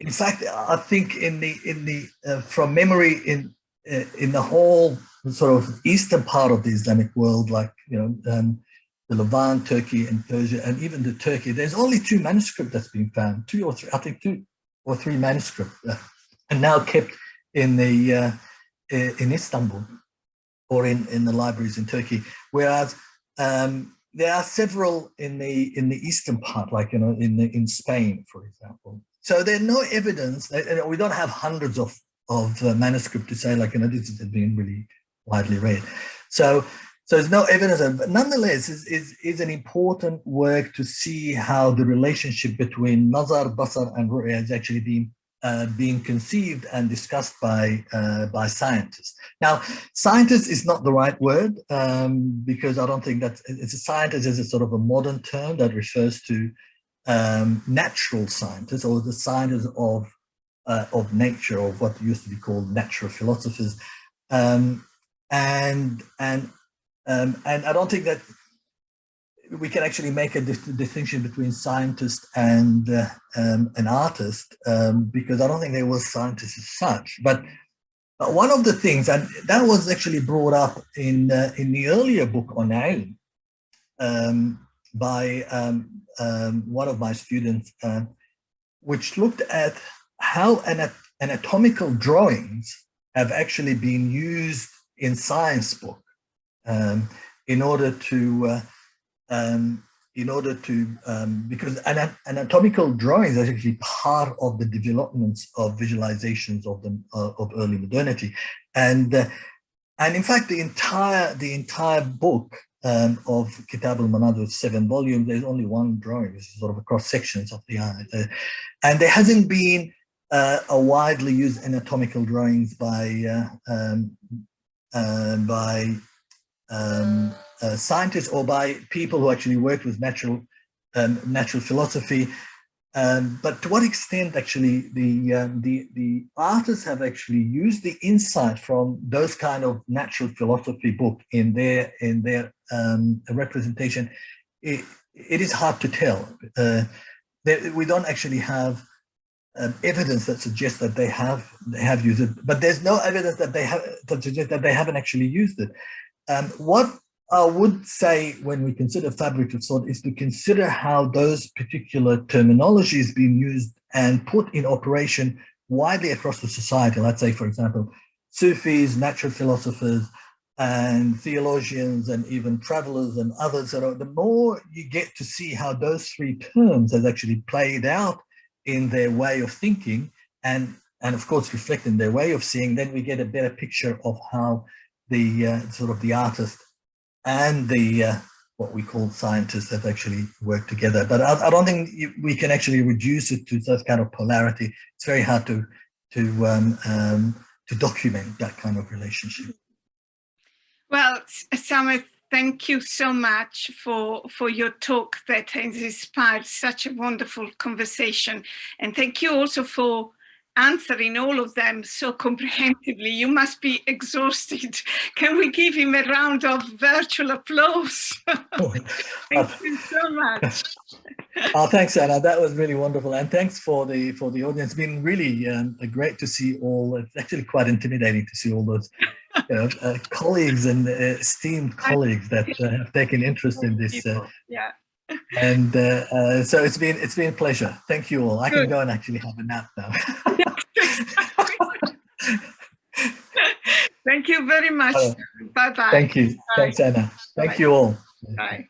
in fact, I think in the, in the, uh, from memory in, uh, in the whole sort of eastern part of the Islamic world, like, you know, um, the Levant, Turkey and Persia, and even the Turkey, there's only two manuscripts that's been found, two or three, I think two or three manuscripts, uh, and now kept in the, uh, in Istanbul or in, in the libraries in Turkey. Whereas um, there are several in the in the eastern part, like you know, in the, in Spain, for example. So there's no evidence. We don't have hundreds of of uh, manuscript to say like you know this has been really widely read. So so there's no evidence, of, but nonetheless, is is is an important work to see how the relationship between nazar, basar, and ru'ya has actually been uh, being conceived and discussed by uh, by scientists. Now, scientist is not the right word um, because I don't think that it's a scientist is a sort of a modern term that refers to um, natural scientists or the scientists of uh, of nature or what used to be called natural philosophers, um, and and um, and I don't think that we can actually make a distinction between scientist and uh, um, an artist um, because I don't think there was scientists as such. But one of the things, and that was actually brought up in uh, in the earlier book on ilm um, by um, um, one of my students, uh, which looked at how anat anatomical drawings have actually been used in science book um, in order to uh, um, in order to, um, because anatomical drawings are actually part of the developments of visualizations of them uh, of early modernity, and uh, and in fact the entire the entire book um, of Kitab al-Manazir seven volumes, there's only one drawing. This is sort of a cross sections of the eye, uh, and there hasn't been uh, a widely used anatomical drawings by uh, um, uh, by um, uh, scientists or by people who actually worked with natural um, natural philosophy. Um, but to what extent actually the, um, the, the artists have actually used the insight from those kind of natural philosophy book in their, in their um, representation, it, it is hard to tell. Uh, they, we don't actually have um, evidence that suggests that they have they have used it, but there's no evidence that they have that suggests that they haven't actually used it. Um, what I would say when we consider fabric of thought is to consider how those particular terminologies being used and put in operation widely across the society. Let's say, for example, Sufis, natural philosophers, and theologians, and even travelers and others. That the more you get to see how those three terms has actually played out in their way of thinking, and and of course reflect in their way of seeing, then we get a better picture of how the uh, sort of the artist and the uh, what we call scientists have actually worked together. But I, I don't think we can actually reduce it to that kind of polarity. It's very hard to to um, um, to document that kind of relationship. Well, Samer, thank you so much for for your talk that has inspired such a wonderful conversation, and thank you also for answering all of them so comprehensively. You must be exhausted. [LAUGHS] Can we give him a round of virtual applause? [LAUGHS] Oh, Thank uh, you so much. [LAUGHS] oh, thanks, Anna. That was really wonderful, and thanks for the for the audience. It's been really um, great to see all. It's actually quite intimidating to see all those you know, uh, colleagues and uh, esteemed colleagues that uh, have taken interest in this. Uh, yeah and uh, uh, so it's been it's been a pleasure. Thank you all. I Good. can go and actually have a nap now. [LAUGHS] Thank you very much. Bye bye. Thank you. Bye. Thanks, Anna. Thank bye. you all. Bye.